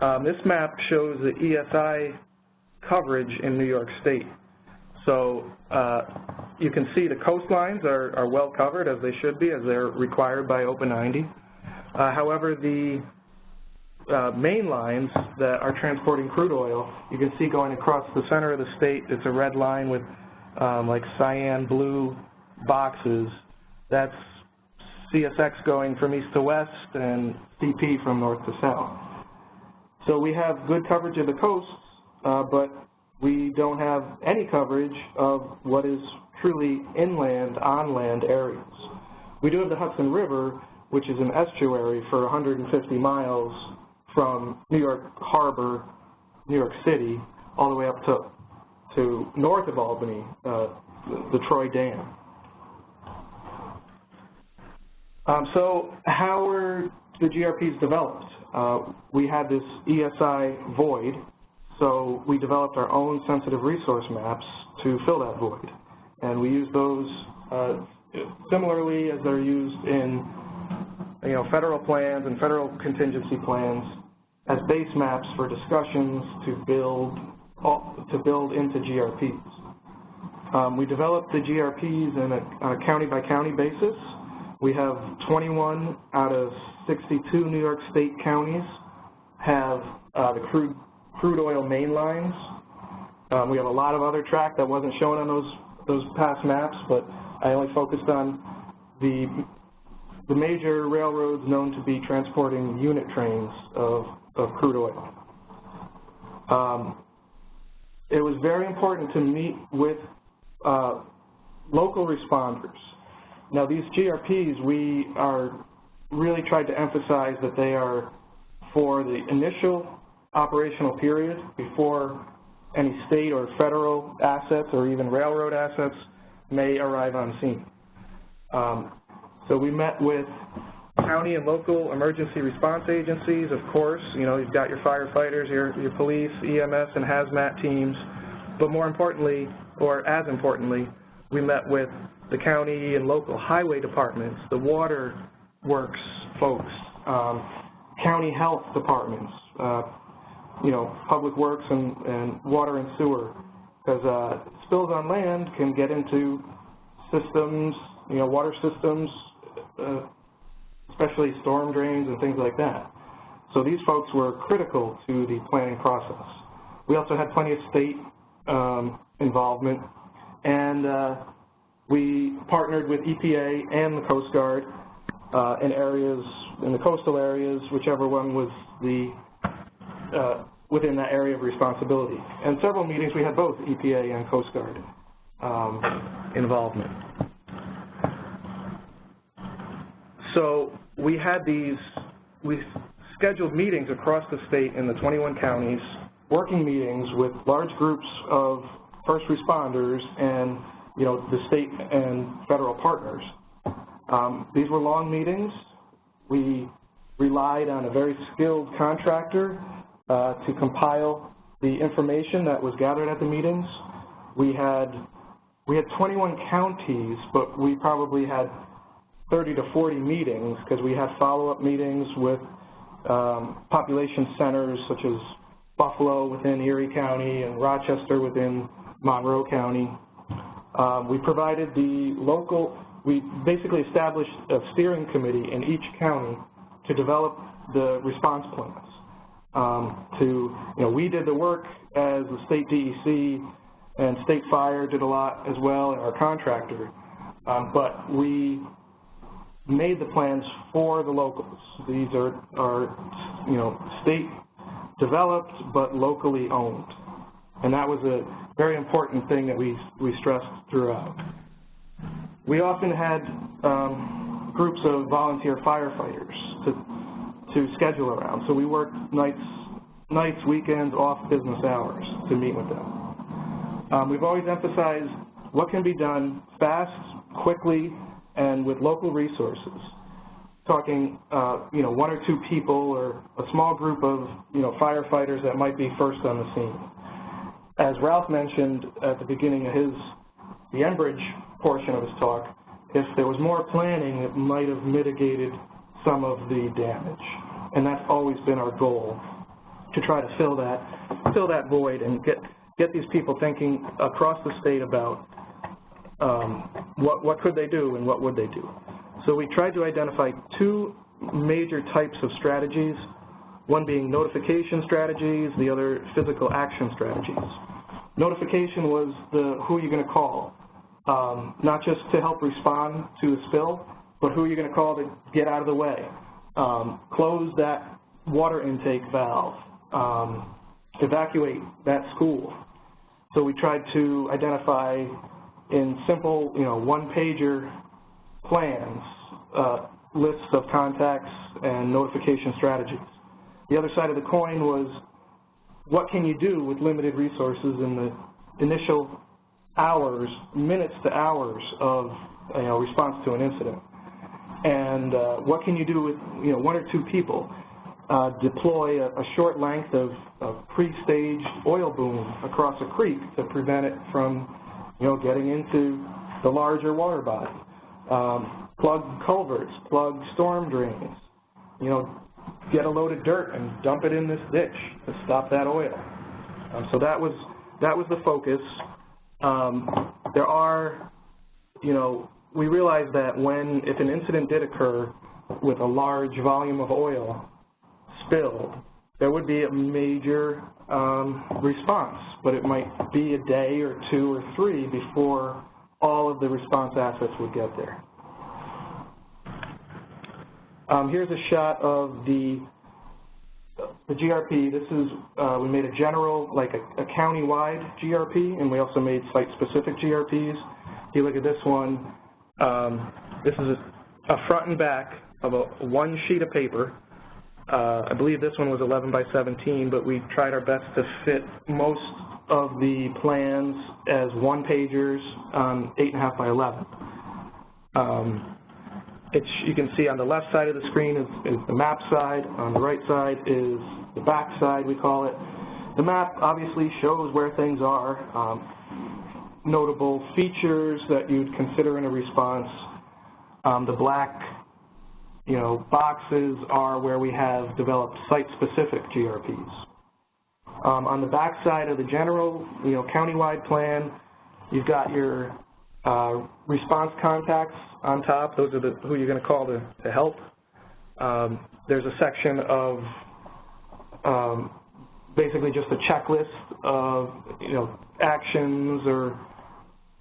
Speaker 5: Um, this map shows the ESI coverage in New York State. So uh, you can see the coastlines are, are, well covered as they should be, as they're required by OPA 90. Uh, however, the uh, main lines that are transporting crude oil, you can see going across the center of the state, it's a red line with um, like cyan blue boxes. That's CSX going from east to west, and CP from north to south. So we have good coverage of the coasts, uh, but we don't have any coverage of what is truly inland, on-land areas. We do have the Hudson River, which is an estuary for 150 miles from New York Harbor, New York City, all the way up to, to north of Albany, uh, the, the Troy Dam. Um, so how were the GRPs developed? Uh, we had this ESI void, so we developed our own sensitive resource maps to fill that void. And we use those uh, similarly as they're used in you know, federal plans and federal contingency plans as base maps for discussions to build to build into GRPs. Um, we developed the GRPs in a, on a county-by-county basis. We have 21 out of 62 New York State counties have uh, the crude, crude oil main lines. Um, we have a lot of other track that wasn't shown on those, those past maps, but I only focused on the, the major railroads known to be transporting unit trains of, of crude oil. Um, it was very important to meet with uh, local responders. Now these GRPs, we are really tried to emphasize that they are for the initial operational period before any state or federal assets or even railroad assets may arrive on scene. Um, so we met with county and local emergency response agencies, of course. You know, you've got your firefighters, your, your police, EMS, and hazmat teams. But more importantly, or as importantly, we met with the county and local highway departments, the water works folks, um, county health departments, uh, you know, public works and, and water and sewer, because uh, spills on land can get into systems, you know, water systems, uh, especially storm drains and things like that. So these folks were critical to the planning process. We also had plenty of state um, involvement, and uh, we partnered with EPA and the Coast Guard uh, in areas, in the coastal areas, whichever one was the, uh, within that area of responsibility. And several meetings, we had both EPA and Coast Guard um, involvement. So we had these, we scheduled meetings across the state in the 21 counties, working meetings with large groups of first responders and, you know, the state and federal partners. Um, these were long meetings. We relied on a very skilled contractor uh, to compile the information that was gathered at the meetings. We had we had 21 counties, but we probably had 30 to 40 meetings because we had follow-up meetings with um, population centers such as Buffalo within Erie County and Rochester within Monroe County. Um, we provided the local we basically established a steering committee in each county to develop the response plans. Um, to, you know, we did the work as the state DEC and state fire did a lot as well, and our contractor, um, but we made the plans for the locals. These are, are, you know, state developed but locally owned. And that was a very important thing that we, we stressed throughout. We often had um, groups of volunteer firefighters to, to schedule around. So we worked nights, nights, weekends, off business hours to meet with them. Um, we've always emphasized what can be done fast, quickly, and with local resources. Talking, uh, you know, one or two people or a small group of, you know, firefighters that might be first on the scene. As Ralph mentioned at the beginning of his, the Enbridge portion of his talk, if there was more planning, it might have mitigated some of the damage. And that's always been our goal, to try to fill that, fill that void and get, get these people thinking across the state about um, what, what could they do and what would they do. So we tried to identify two major types of strategies, one being notification strategies, the other physical action strategies. Notification was the who are you going to call, um, not just to help respond to a spill, but who are you going to call to get out of the way? Um, close that water intake valve. Um, evacuate that school. So we tried to identify in simple, you know, one-pager plans, uh, lists of contacts and notification strategies. The other side of the coin was what can you do with limited resources in the initial hours, minutes to hours of you know, response to an incident? And uh, what can you do with you know, one or two people? Uh, deploy a, a, short length of, of pre-staged oil boom across a creek to prevent it from you know, getting into the larger water body. Um, plug culverts, plug storm drains, you know, get a load of dirt and dump it in this ditch to stop that oil. Um, so that was that was the focus. Um, there are, you know, we realized that when if an incident did occur with a large volume of oil spilled, there would be a major um, response, but it might be a day or two or three before all of the response assets would get there. Um, here's a shot of the the GRP. This is uh, we made a general, like a, a county-wide GRP, and we also made site-specific GRPs. If you look at this one, um, this is a, a, front and back of a one sheet of paper. Uh, I believe this one was 11 by 17, but we tried our best to fit most of the plans as one pagers on 8.5 by 11. Um, you can see on the left side of the screen is, is, the map side, on the right side is the back side, we call it. The map obviously shows where things are, um, notable features that you'd consider in a response. Um, the black you know, boxes are where we have developed site-specific GRPs. Um, on the back side of the general, you know, countywide plan, you've got your uh, response contacts on top. Those are the, who you're going to call to, to help. Um, there's a section of um, basically just a checklist of you know actions or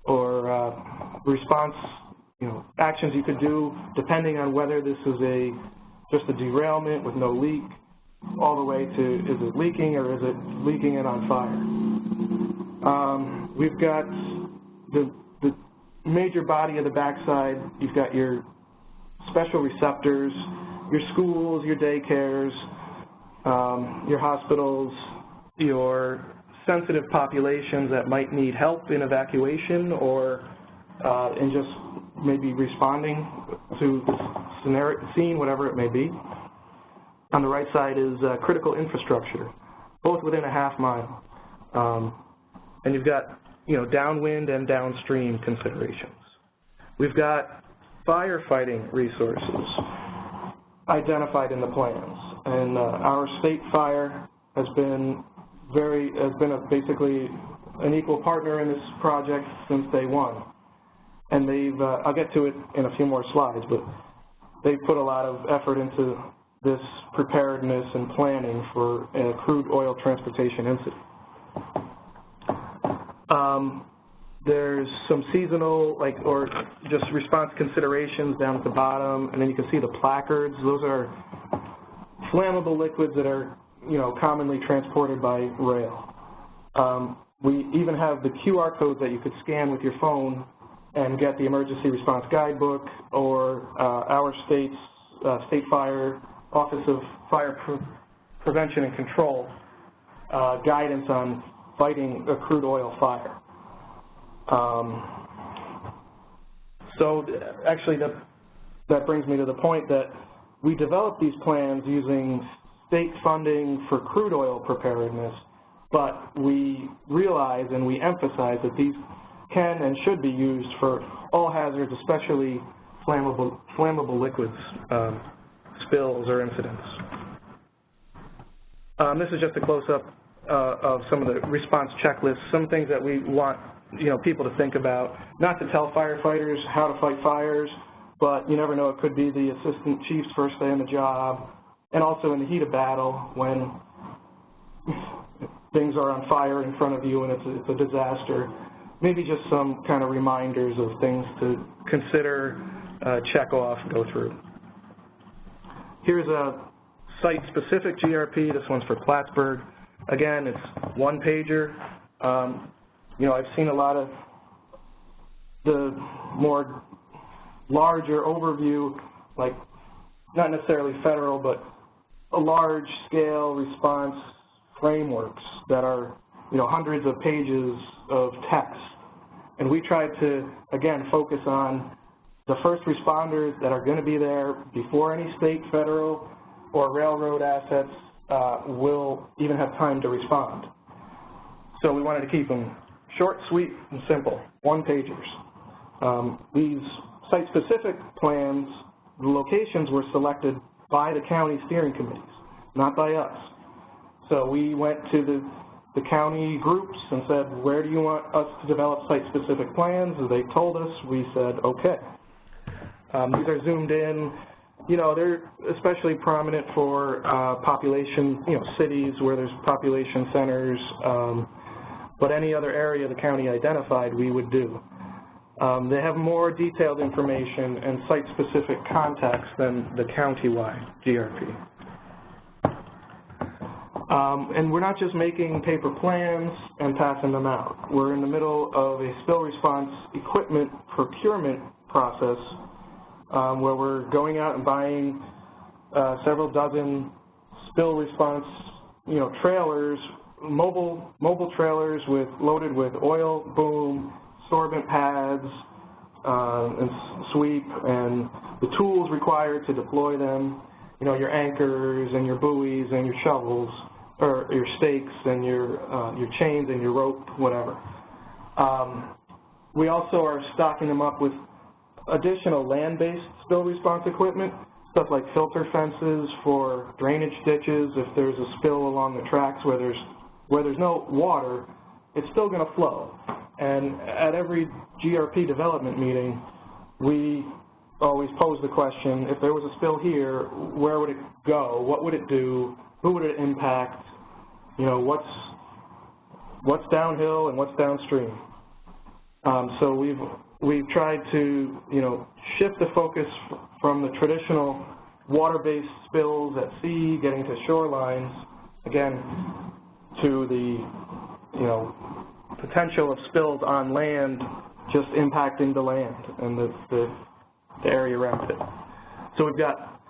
Speaker 5: or uh, response you know actions you could do depending on whether this is a just a derailment with no leak all the way to is it leaking or is it leaking and on fire. Um, we've got the the major body of the backside, you've got your special receptors, your schools, your daycares, um, your hospitals, your sensitive populations that might need help in evacuation or uh, in just maybe responding to scenario, scene, whatever it may be. On the right side is uh, critical infrastructure, both within a half mile. Um, and you've got you know, downwind and downstream considerations. We've got firefighting resources identified in the plans, and uh, our state fire has been very has been a, basically an equal partner in this project since day one. And they've uh, I'll get to it in a few more slides, but they've put a lot of effort into this preparedness and planning for a crude oil transportation incident. Um, there's some seasonal, like, or just response considerations down at the bottom, and then you can see the placards. Those are flammable liquids that are, you know, commonly transported by rail. Um, we even have the QR codes that you could scan with your phone and get the emergency response guidebook or uh, our state's uh, State Fire Office of Fire Pre Prevention and Control uh, guidance on fighting a crude oil fire. Um, so actually that, that brings me to the point that we developed these plans using state funding for crude oil preparedness, but we realize and we emphasize that these can and should be used for all hazards, especially flammable, flammable liquids, um, spills or incidents. Um, this is just a close-up uh, of some of the response checklists, some things that we want you know people to think about, not to tell firefighters how to fight fires, but you never know, it could be the assistant chief's first day on the job, and also in the heat of battle when things are on fire in front of you and it's a, it's a disaster. Maybe just some kind of reminders of things to consider uh, check off, go through. Here's a site-specific GRP. This one's for Plattsburgh. Again, it's one pager. Um, you know, I've seen a lot of the more larger overview, like not necessarily federal, but a large scale response frameworks that are, you know, hundreds of pages of text. And we tried to, again, focus on the first responders that are going to be there before any state, federal, or railroad assets uh, will even have time to respond. So we wanted to keep them short, sweet, and simple, one-pagers. Um, these site-specific plans, the locations were selected by the county steering committees, not by us. So we went to the, the county groups and said, where do you want us to develop site-specific plans? They told us, we said, okay. Um, these are zoomed in. You know, they're especially prominent for uh, population, you know, cities where there's population centers, um, but any other area the county identified, we would do. Um, they have more detailed information and site-specific context than the county-wide GRP. Um, and we're not just making paper plans and passing them out. We're in the middle of a spill response equipment procurement process um, where we're going out and buying uh, several dozen spill response, you know, trailers, mobile mobile trailers with loaded with oil, boom, sorbent pads, uh, and sweep, and the tools required to deploy them. You know, your anchors and your buoys and your shovels, or your stakes and your uh, your chains and your rope, whatever. Um, we also are stocking them up with additional land-based spill response equipment, stuff like filter fences for drainage ditches. If there's a spill along the tracks where there's where there's no water, it's still going to flow. And at every GRP development meeting, we always pose the question, if there was a spill here, where would it go? What would it do? Who would it impact? You know, what's, what's downhill and what's downstream? Um, so we've, we've tried to, you know, shift the focus from the traditional water-based spills at sea, getting to shorelines, again, to the, you know, potential of spills on land just impacting the land and the, the, the area around it. So we've got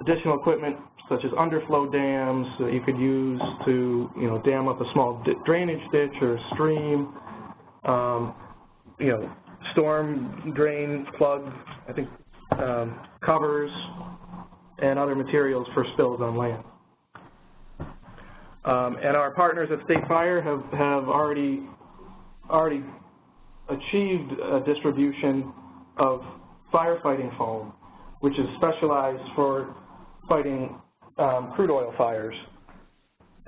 Speaker 5: additional equipment such as underflow dams that you could use to, you know, dam up a small drainage ditch or stream, um, you know, storm drain plug, I think, um, covers, and other materials for spills on land. Um, and our partners at State Fire have, have already already achieved a distribution of firefighting foam, which is specialized for fighting um, crude oil fires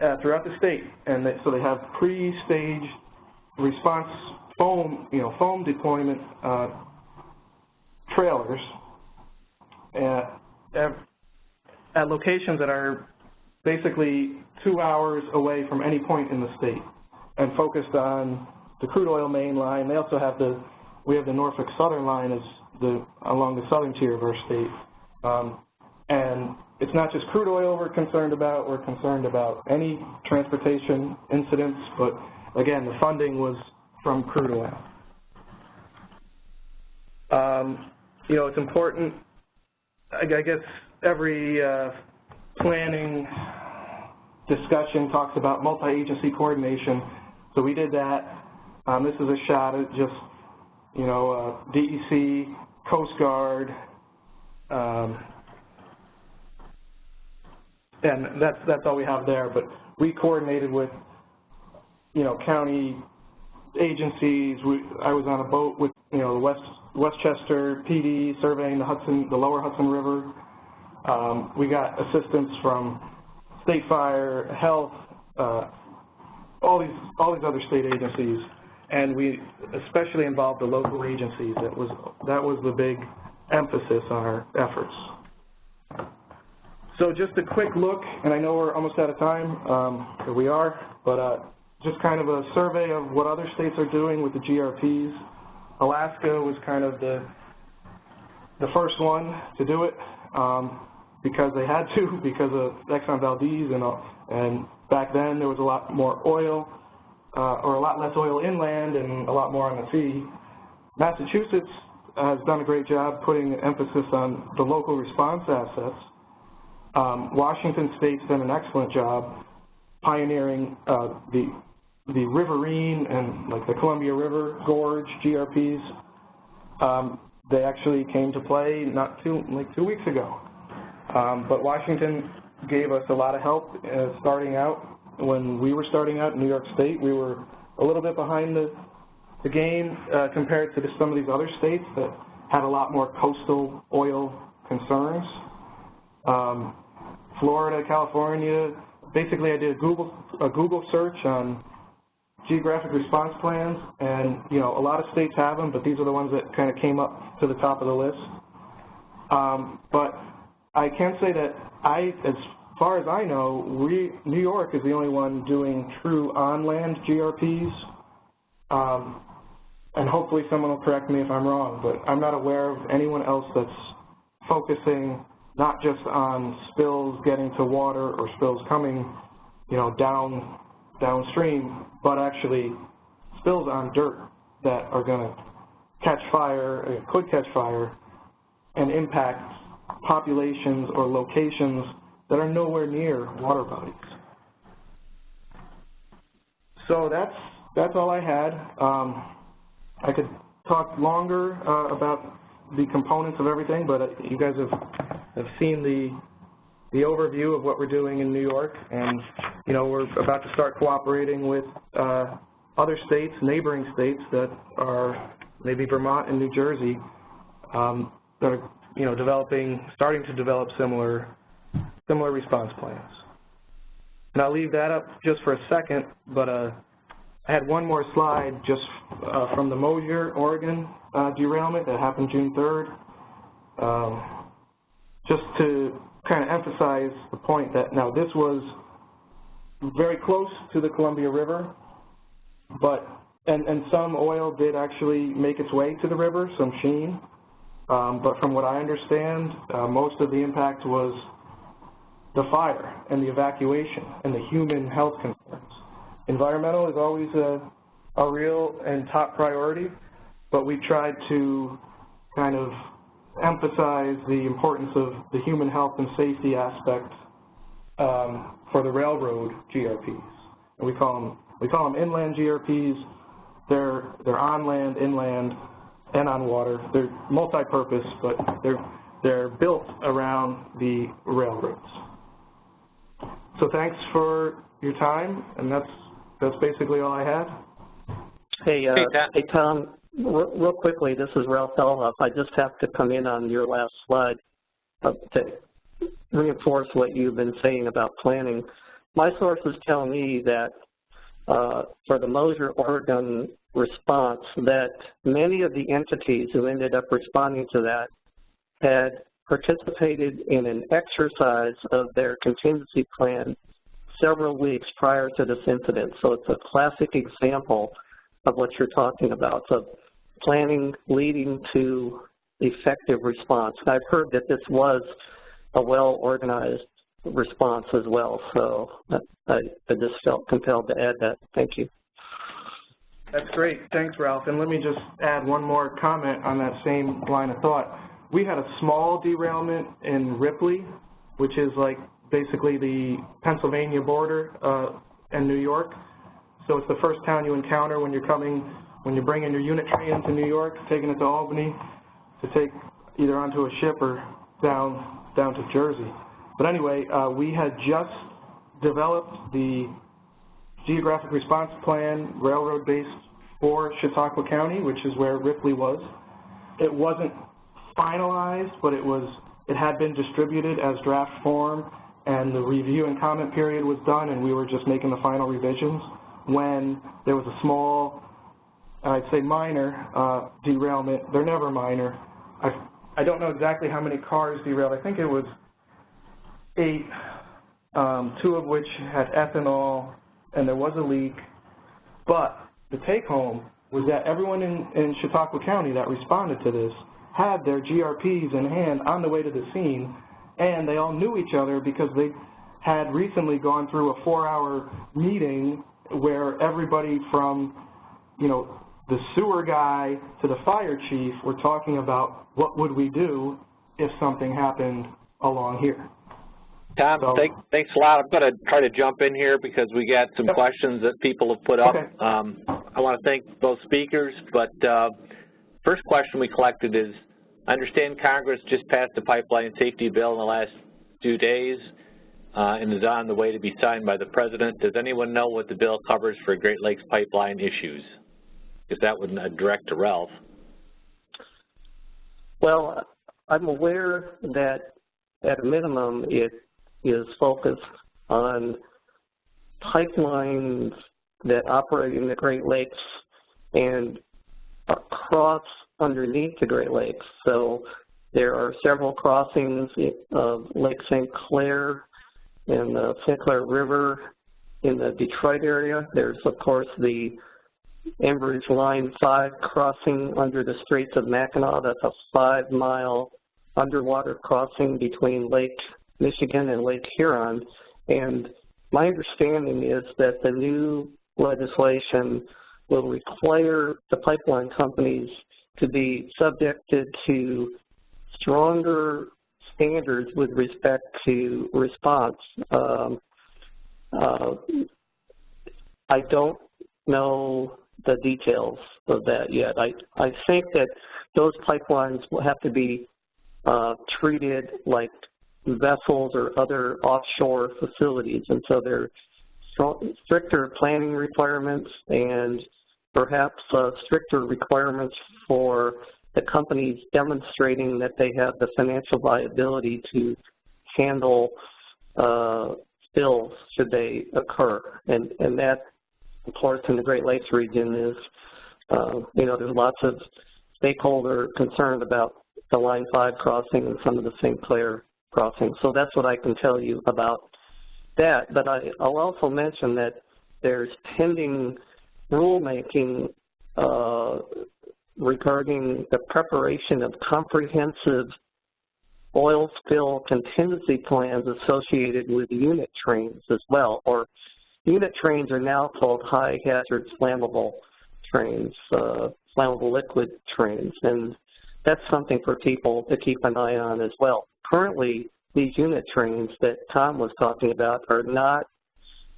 Speaker 5: uh, throughout the state. And they, so they have pre-staged response foam, you know, foam deployment uh, trailers at, at, at locations that are basically two hours away from any point in the state and focused on the crude oil main line. They also have the, we have the Norfolk Southern line as the, along the southern tier of our state. Um, and it's not just crude oil we're concerned about, we're concerned about any transportation incidents, but again, the funding was from crude oil. Um, you know, it's important, I, guess every uh, planning discussion talks about multi-agency coordination, so we did that. Um, this is a shot at just, you know, uh, DEC, Coast Guard, um, and that's that's all we have there. But we coordinated with, you know, county agencies. We, I was on a boat with, you know, the West Westchester PD surveying the Hudson, the Lower Hudson River. Um, we got assistance from State Fire, Health, uh, all these all these other state agencies and we especially involved the local agencies. That was, that was the big emphasis on our efforts. So just a quick look, and I know we're almost out of time, um, we are, but uh, just kind of a survey of what other states are doing with the GRPs. Alaska was kind of the the first one to do it um, because they had to, because of Exxon Valdez, and, and back then there was a lot more oil, uh, or a lot less oil inland and a lot more on the sea. Massachusetts has done a great job putting emphasis on the local response assets. Um, Washington State's done an excellent job pioneering uh, the the riverine and like the Columbia River Gorge GRPs. Um, they actually came to play not too like two weeks ago. Um, but Washington gave us a lot of help uh, starting out. When we were starting out in New York State, we were a little bit behind the, the game uh, compared to some of these other states that had a lot more coastal oil concerns. Um, Florida, California, basically I did a Google, a Google search on geographic response plans, and you know a lot of states have them, but these are the ones that kind of came up to the top of the list. Um, but I can say that I, as far as I know, we, New York is the only one doing true on-land GRPs. Um, and hopefully someone will correct me if I'm wrong, but I'm not aware of anyone else that's focusing not just on spills getting to water or spills coming, you know, down downstream, but actually spills on dirt that are going to catch fire, uh, could catch fire, and impact populations or locations that are nowhere near water bodies. So that's that's all I had. Um, I could talk longer uh, about the components of everything, but uh, you guys have have seen the the overview of what we're doing in New York, and you know we're about to start cooperating with uh, other states, neighboring states that are maybe Vermont and New Jersey um, that are you know developing, starting to develop similar similar response plans. And I'll leave that up just for a second, but uh, I had one more slide just uh, from the Mosier, Oregon uh, derailment that happened June 3rd. Um, just to kind of emphasize the point that now this was very close to the Columbia River, but and, and some oil did actually make its way to the river, some sheen, um, but from what I understand, uh, most of the impact was the fire and the evacuation and the human health concerns. Environmental is always a, a real and top priority, but we tried to kind of emphasize the importance of the human health and safety aspect um, for the railroad GRPs. And we call them we call them inland GRPs. They're they're on land, inland, and on water. They're multi-purpose, but they're they're built around the railroads. So thanks for your time, and that's that's basically all I had.
Speaker 3: Hey, uh,
Speaker 2: Hey, Tom.
Speaker 3: hey, Tom, real quickly, this is Ralph Dollhopf. I just have to come in on your last slide uh, to reinforce what you've been saying about planning. My sources tell me that uh, for the Mosier, Oregon response, that many of the entities who ended up responding to that had participated in an exercise of their contingency plan several weeks prior to this incident. So it's a classic example of what you're talking about. So planning leading to effective response. And I've heard that this was a well-organized response as well. So I, I just felt compelled to add that. Thank you.
Speaker 5: That's great. Thanks, Ralph. And let me just add one more comment on that same line of thought. We had a small derailment in Ripley, which is like basically the Pennsylvania border uh, and New York. So it's the first town you encounter when you're coming, when you're bringing your unit train into New York, taking it to Albany to take either onto a ship or down down to Jersey. But anyway, uh, we had just developed the geographic response plan, railroad-based for Chautauqua County, which is where Ripley was. It wasn't finalized, but it was it had been distributed as draft form, and the review and comment period was done, and we were just making the final revisions when there was a small, I'd say minor, uh, derailment. They're never minor. I, I don't know exactly how many cars derailed. I think it was eight, um, two of which had ethanol, and there was a leak. But the take home was that everyone in, in Chautauqua County that responded to this had their GRPs in hand on the way to the scene, and they all knew each other because they had recently gone through a four-hour meeting where everybody from, you know, the sewer guy to the fire chief were talking about what would we do if something happened along here.
Speaker 2: Tom,
Speaker 5: So-
Speaker 2: thank, thanks a lot. I'm going to try to jump in here because we got some
Speaker 5: Yep.
Speaker 2: questions that people have put up.
Speaker 5: Okay.
Speaker 2: Um, I want to thank both speakers, but uh, first question we collected is, I understand Congress just passed the pipeline safety bill in the last few days uh, and is on the way to be signed by the President. Does anyone know what the bill covers for Great Lakes pipeline issues? Because that would direct to Ralph.
Speaker 3: Well, I'm aware that at a minimum it is focused on pipelines that operate in the Great Lakes and across underneath the Great Lakes. So there are several crossings of Lake St. Clair and the St. Clair River in the Detroit area. There's, of course, the Enbridge Line 5 crossing under the Straits of Mackinac. That's a five-mile underwater crossing between Lake Michigan and Lake Huron. And my understanding is that the new legislation will require the pipeline companies to be subjected to stronger standards with respect to response. Um, uh, I don't know the details of that yet. I, I think that those pipelines will have to be uh, treated like vessels or other offshore facilities, and so there are stricter planning requirements and perhaps uh, stricter requirements for the companies demonstrating that they have the financial viability to handle uh, spills should they occur. And, and that, course, in the Great Lakes region is, uh, you know, there's lots of stakeholder concern about the Line 5 crossing and some of the St. Clair crossings. So that's what I can tell you about that. But I, I'll also mention that there's pending rulemaking uh, regarding the preparation of comprehensive oil spill contingency plans associated with unit trains as well, or unit trains are now called high hazard flammable trains, uh, flammable liquid trains, and that's something for people to keep an eye on as well. Currently, these unit trains that Tom was talking about are not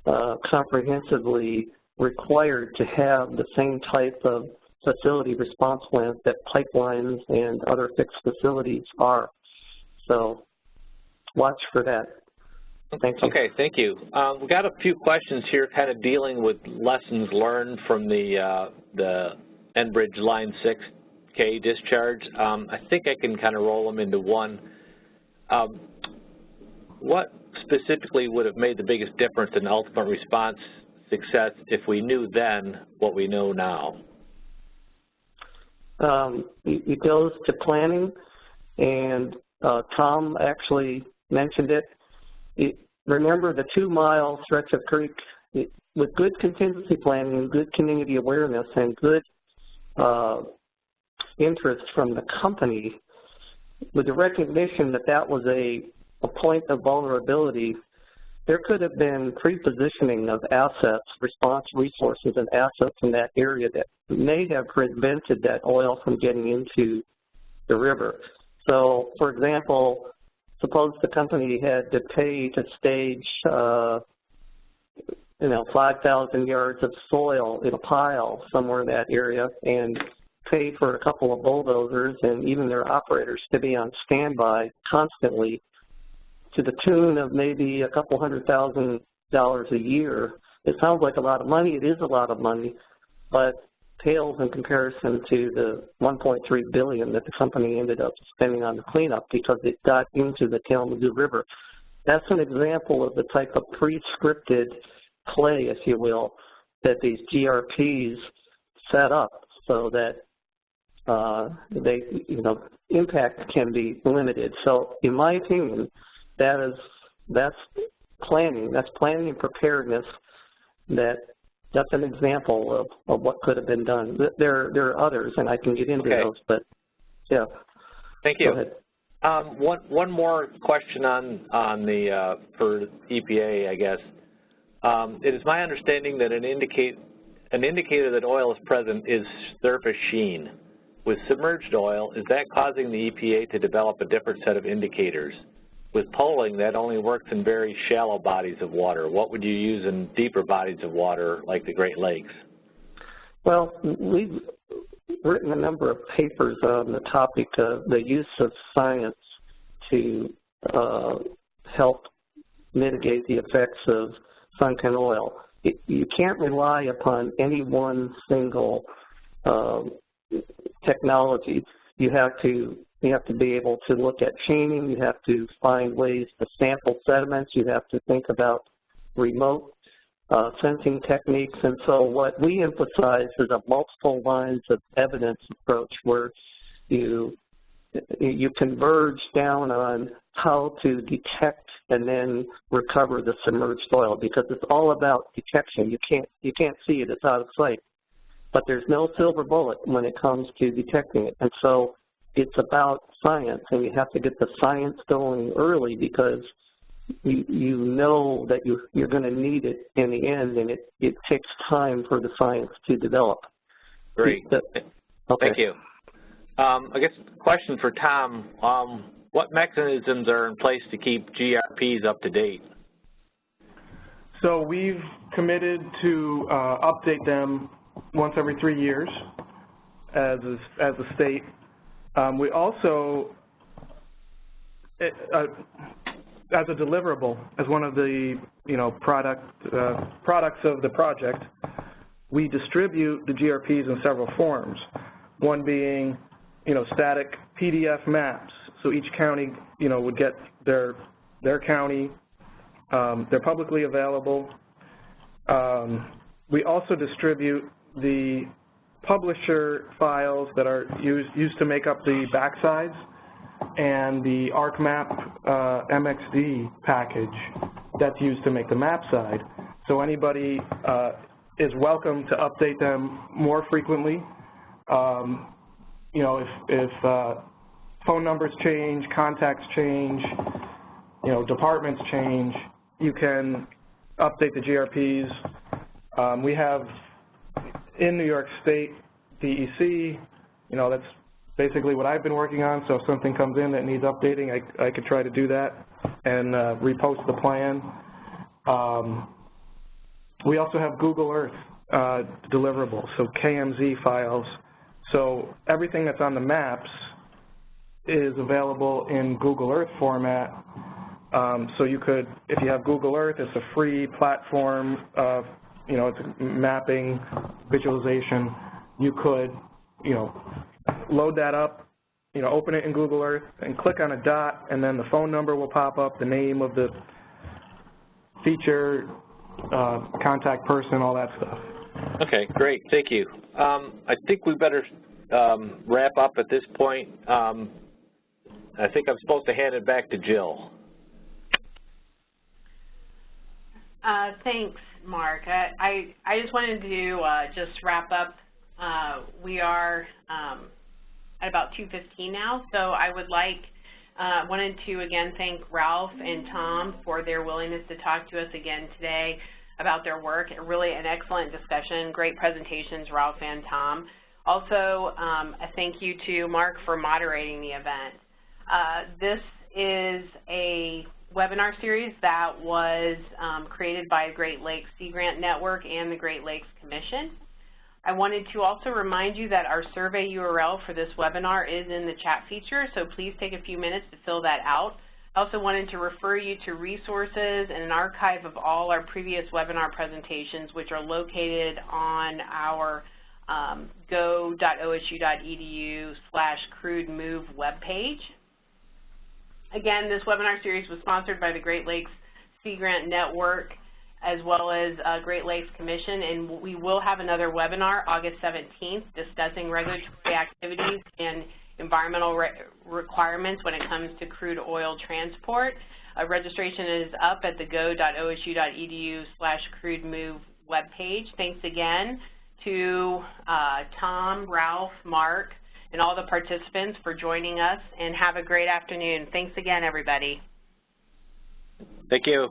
Speaker 3: uh, comprehensively required to have the same type of facility response plans that pipelines and other fixed facilities are. So watch for that. Thank you.
Speaker 2: Okay, thank you. Um, we got a few questions here kind of dealing with lessons learned from the, uh, the Enbridge Line 6B discharge. Um, I think I can kind of roll them into one. Um, what specifically would have made the biggest difference in ultimate response success if we knew then what we know now?
Speaker 3: Um, it, it goes to planning, and uh, Tom actually mentioned it. It remember the two-mile stretch of creek, it, with good contingency planning and good community awareness and good uh, interest from the company, with the recognition that that was a, a point of vulnerability, there could have been pre-positioning of assets, response resources and assets in that area that may have prevented that oil from getting into the river. So, for example, suppose the company had to pay to stage, uh, you know, 5,000 yards of soil in a pile somewhere in that area and pay for a couple of bulldozers and even their operators to be on standby constantly to the tune of maybe a couple hundred thousand dollars a year. It sounds like a lot of money. It is a lot of money, but pales in comparison to the 1.3 billion that the company ended up spending on the cleanup because it got into the Kalamazoo River. That's an example of the type of pre-scripted play, if you will, that these GRPs set up so that uh, they, you know, impact can be limited. So, in my opinion, that is that's planning. That's planning and preparedness. That that's an example of, of what could have been done. There there are others, and I can get into
Speaker 2: Okay.
Speaker 3: those. But yeah,
Speaker 2: Thank you. Um, one, one more question on, on the, uh, for EPA, I guess. Um, it is my understanding that an indicate, an indicator that oil is present is surface sheen. With submerged oil, is that causing the EPA to develop a different set of indicators? With poling, that only works in very shallow bodies of water. What would you use in deeper bodies of water like the Great Lakes?
Speaker 3: Well, we've written a number of papers on the topic of the use of science to uh, help mitigate the effects of sunken oil. It, you can't rely upon any one single um, technology. You have to you have to be able to look at chaining. You have to find ways to sample sediments. You have to think about remote uh, sensing techniques. And so what we emphasize is a multiple lines of evidence approach where you you converge down on how to detect and then recover the submerged oil because it's all about detection. You can't you can't see it; it's out of sight. But there's no silver bullet when it comes to detecting it, and so it's about science, and you have to get the science going early because you, you know that you, you're going to need it in the end, and it, it takes time for the science to develop.
Speaker 2: Great.
Speaker 3: The, okay.
Speaker 2: Thank you. Um, I guess question for Tom. Um, what mechanisms are in place to keep GRPs up to date?
Speaker 5: So we've committed to uh, update them once every three years as a, as a state. Um, we also, it, uh, as a deliverable, as one of the you know product uh, products of the project, we distribute the GRPs in several forms. One being you know static PDF maps, so each county you know would get their their county. Um, they're publicly available. Um, we also distribute the publisher files that are used, used to make up the backsides and the ArcMap uh, MXD package that's used to make the map side. So anybody uh, is welcome to update them more frequently. Um, you know, if, if uh, phone numbers change, contacts change, you know, departments change, you can update the GRPs. Um, we have in New York State DEC, you know, that's basically what I've been working on, so if something comes in that needs updating, I, I could try to do that and uh, repost the plan. Um, we also have Google Earth uh, deliverables, so KMZ files. So everything that's on the maps is available in Google Earth format. Um, so you could, if you have Google Earth, it's a free platform, uh, you know, it's mapping, visualization. You could, you know, load that up, you know, open it in Google Earth and click on a dot and then the phone number will pop up, the name of the feature, uh, contact person, all that stuff.
Speaker 2: Okay, great, thank you. Um, I think we better um, wrap up at this point. Um, I think I'm supposed to hand it back to Jill.
Speaker 1: Uh, thanks, Mark. I, I, I just wanted to uh, just wrap up. Uh, we are um, at about 2.15 now, so I would like, uh, wanted to again thank Ralph and Tom for their willingness to talk to us again today about their work. Really an excellent discussion, great presentations, Ralph and Tom. Also, um, a thank you to Mark for moderating the event. Uh, this is a webinar series that was um, created by Great Lakes Sea Grant Network and the Great Lakes Commission. I wanted to also remind you that our survey URL for this webinar is in the chat feature, so please take a few minutes to fill that out. I also wanted to refer you to resources and an archive of all our previous webinar presentations, which are located on our um, go.osu.edu slash crude move webpage. Again, this webinar series was sponsored by the Great Lakes Sea Grant Network as well as uh, Great Lakes Commission, and we will have another webinar August 17th discussing regulatory activities and environmental re requirements when it comes to crude oil transport. Uh, registration is up at the go.osu.edu slash crude move webpage. Thanks again to uh, Tom, Ralph, Mark, and all the participants for joining us, and have a great afternoon. Thanks again, everybody.
Speaker 2: Thank you.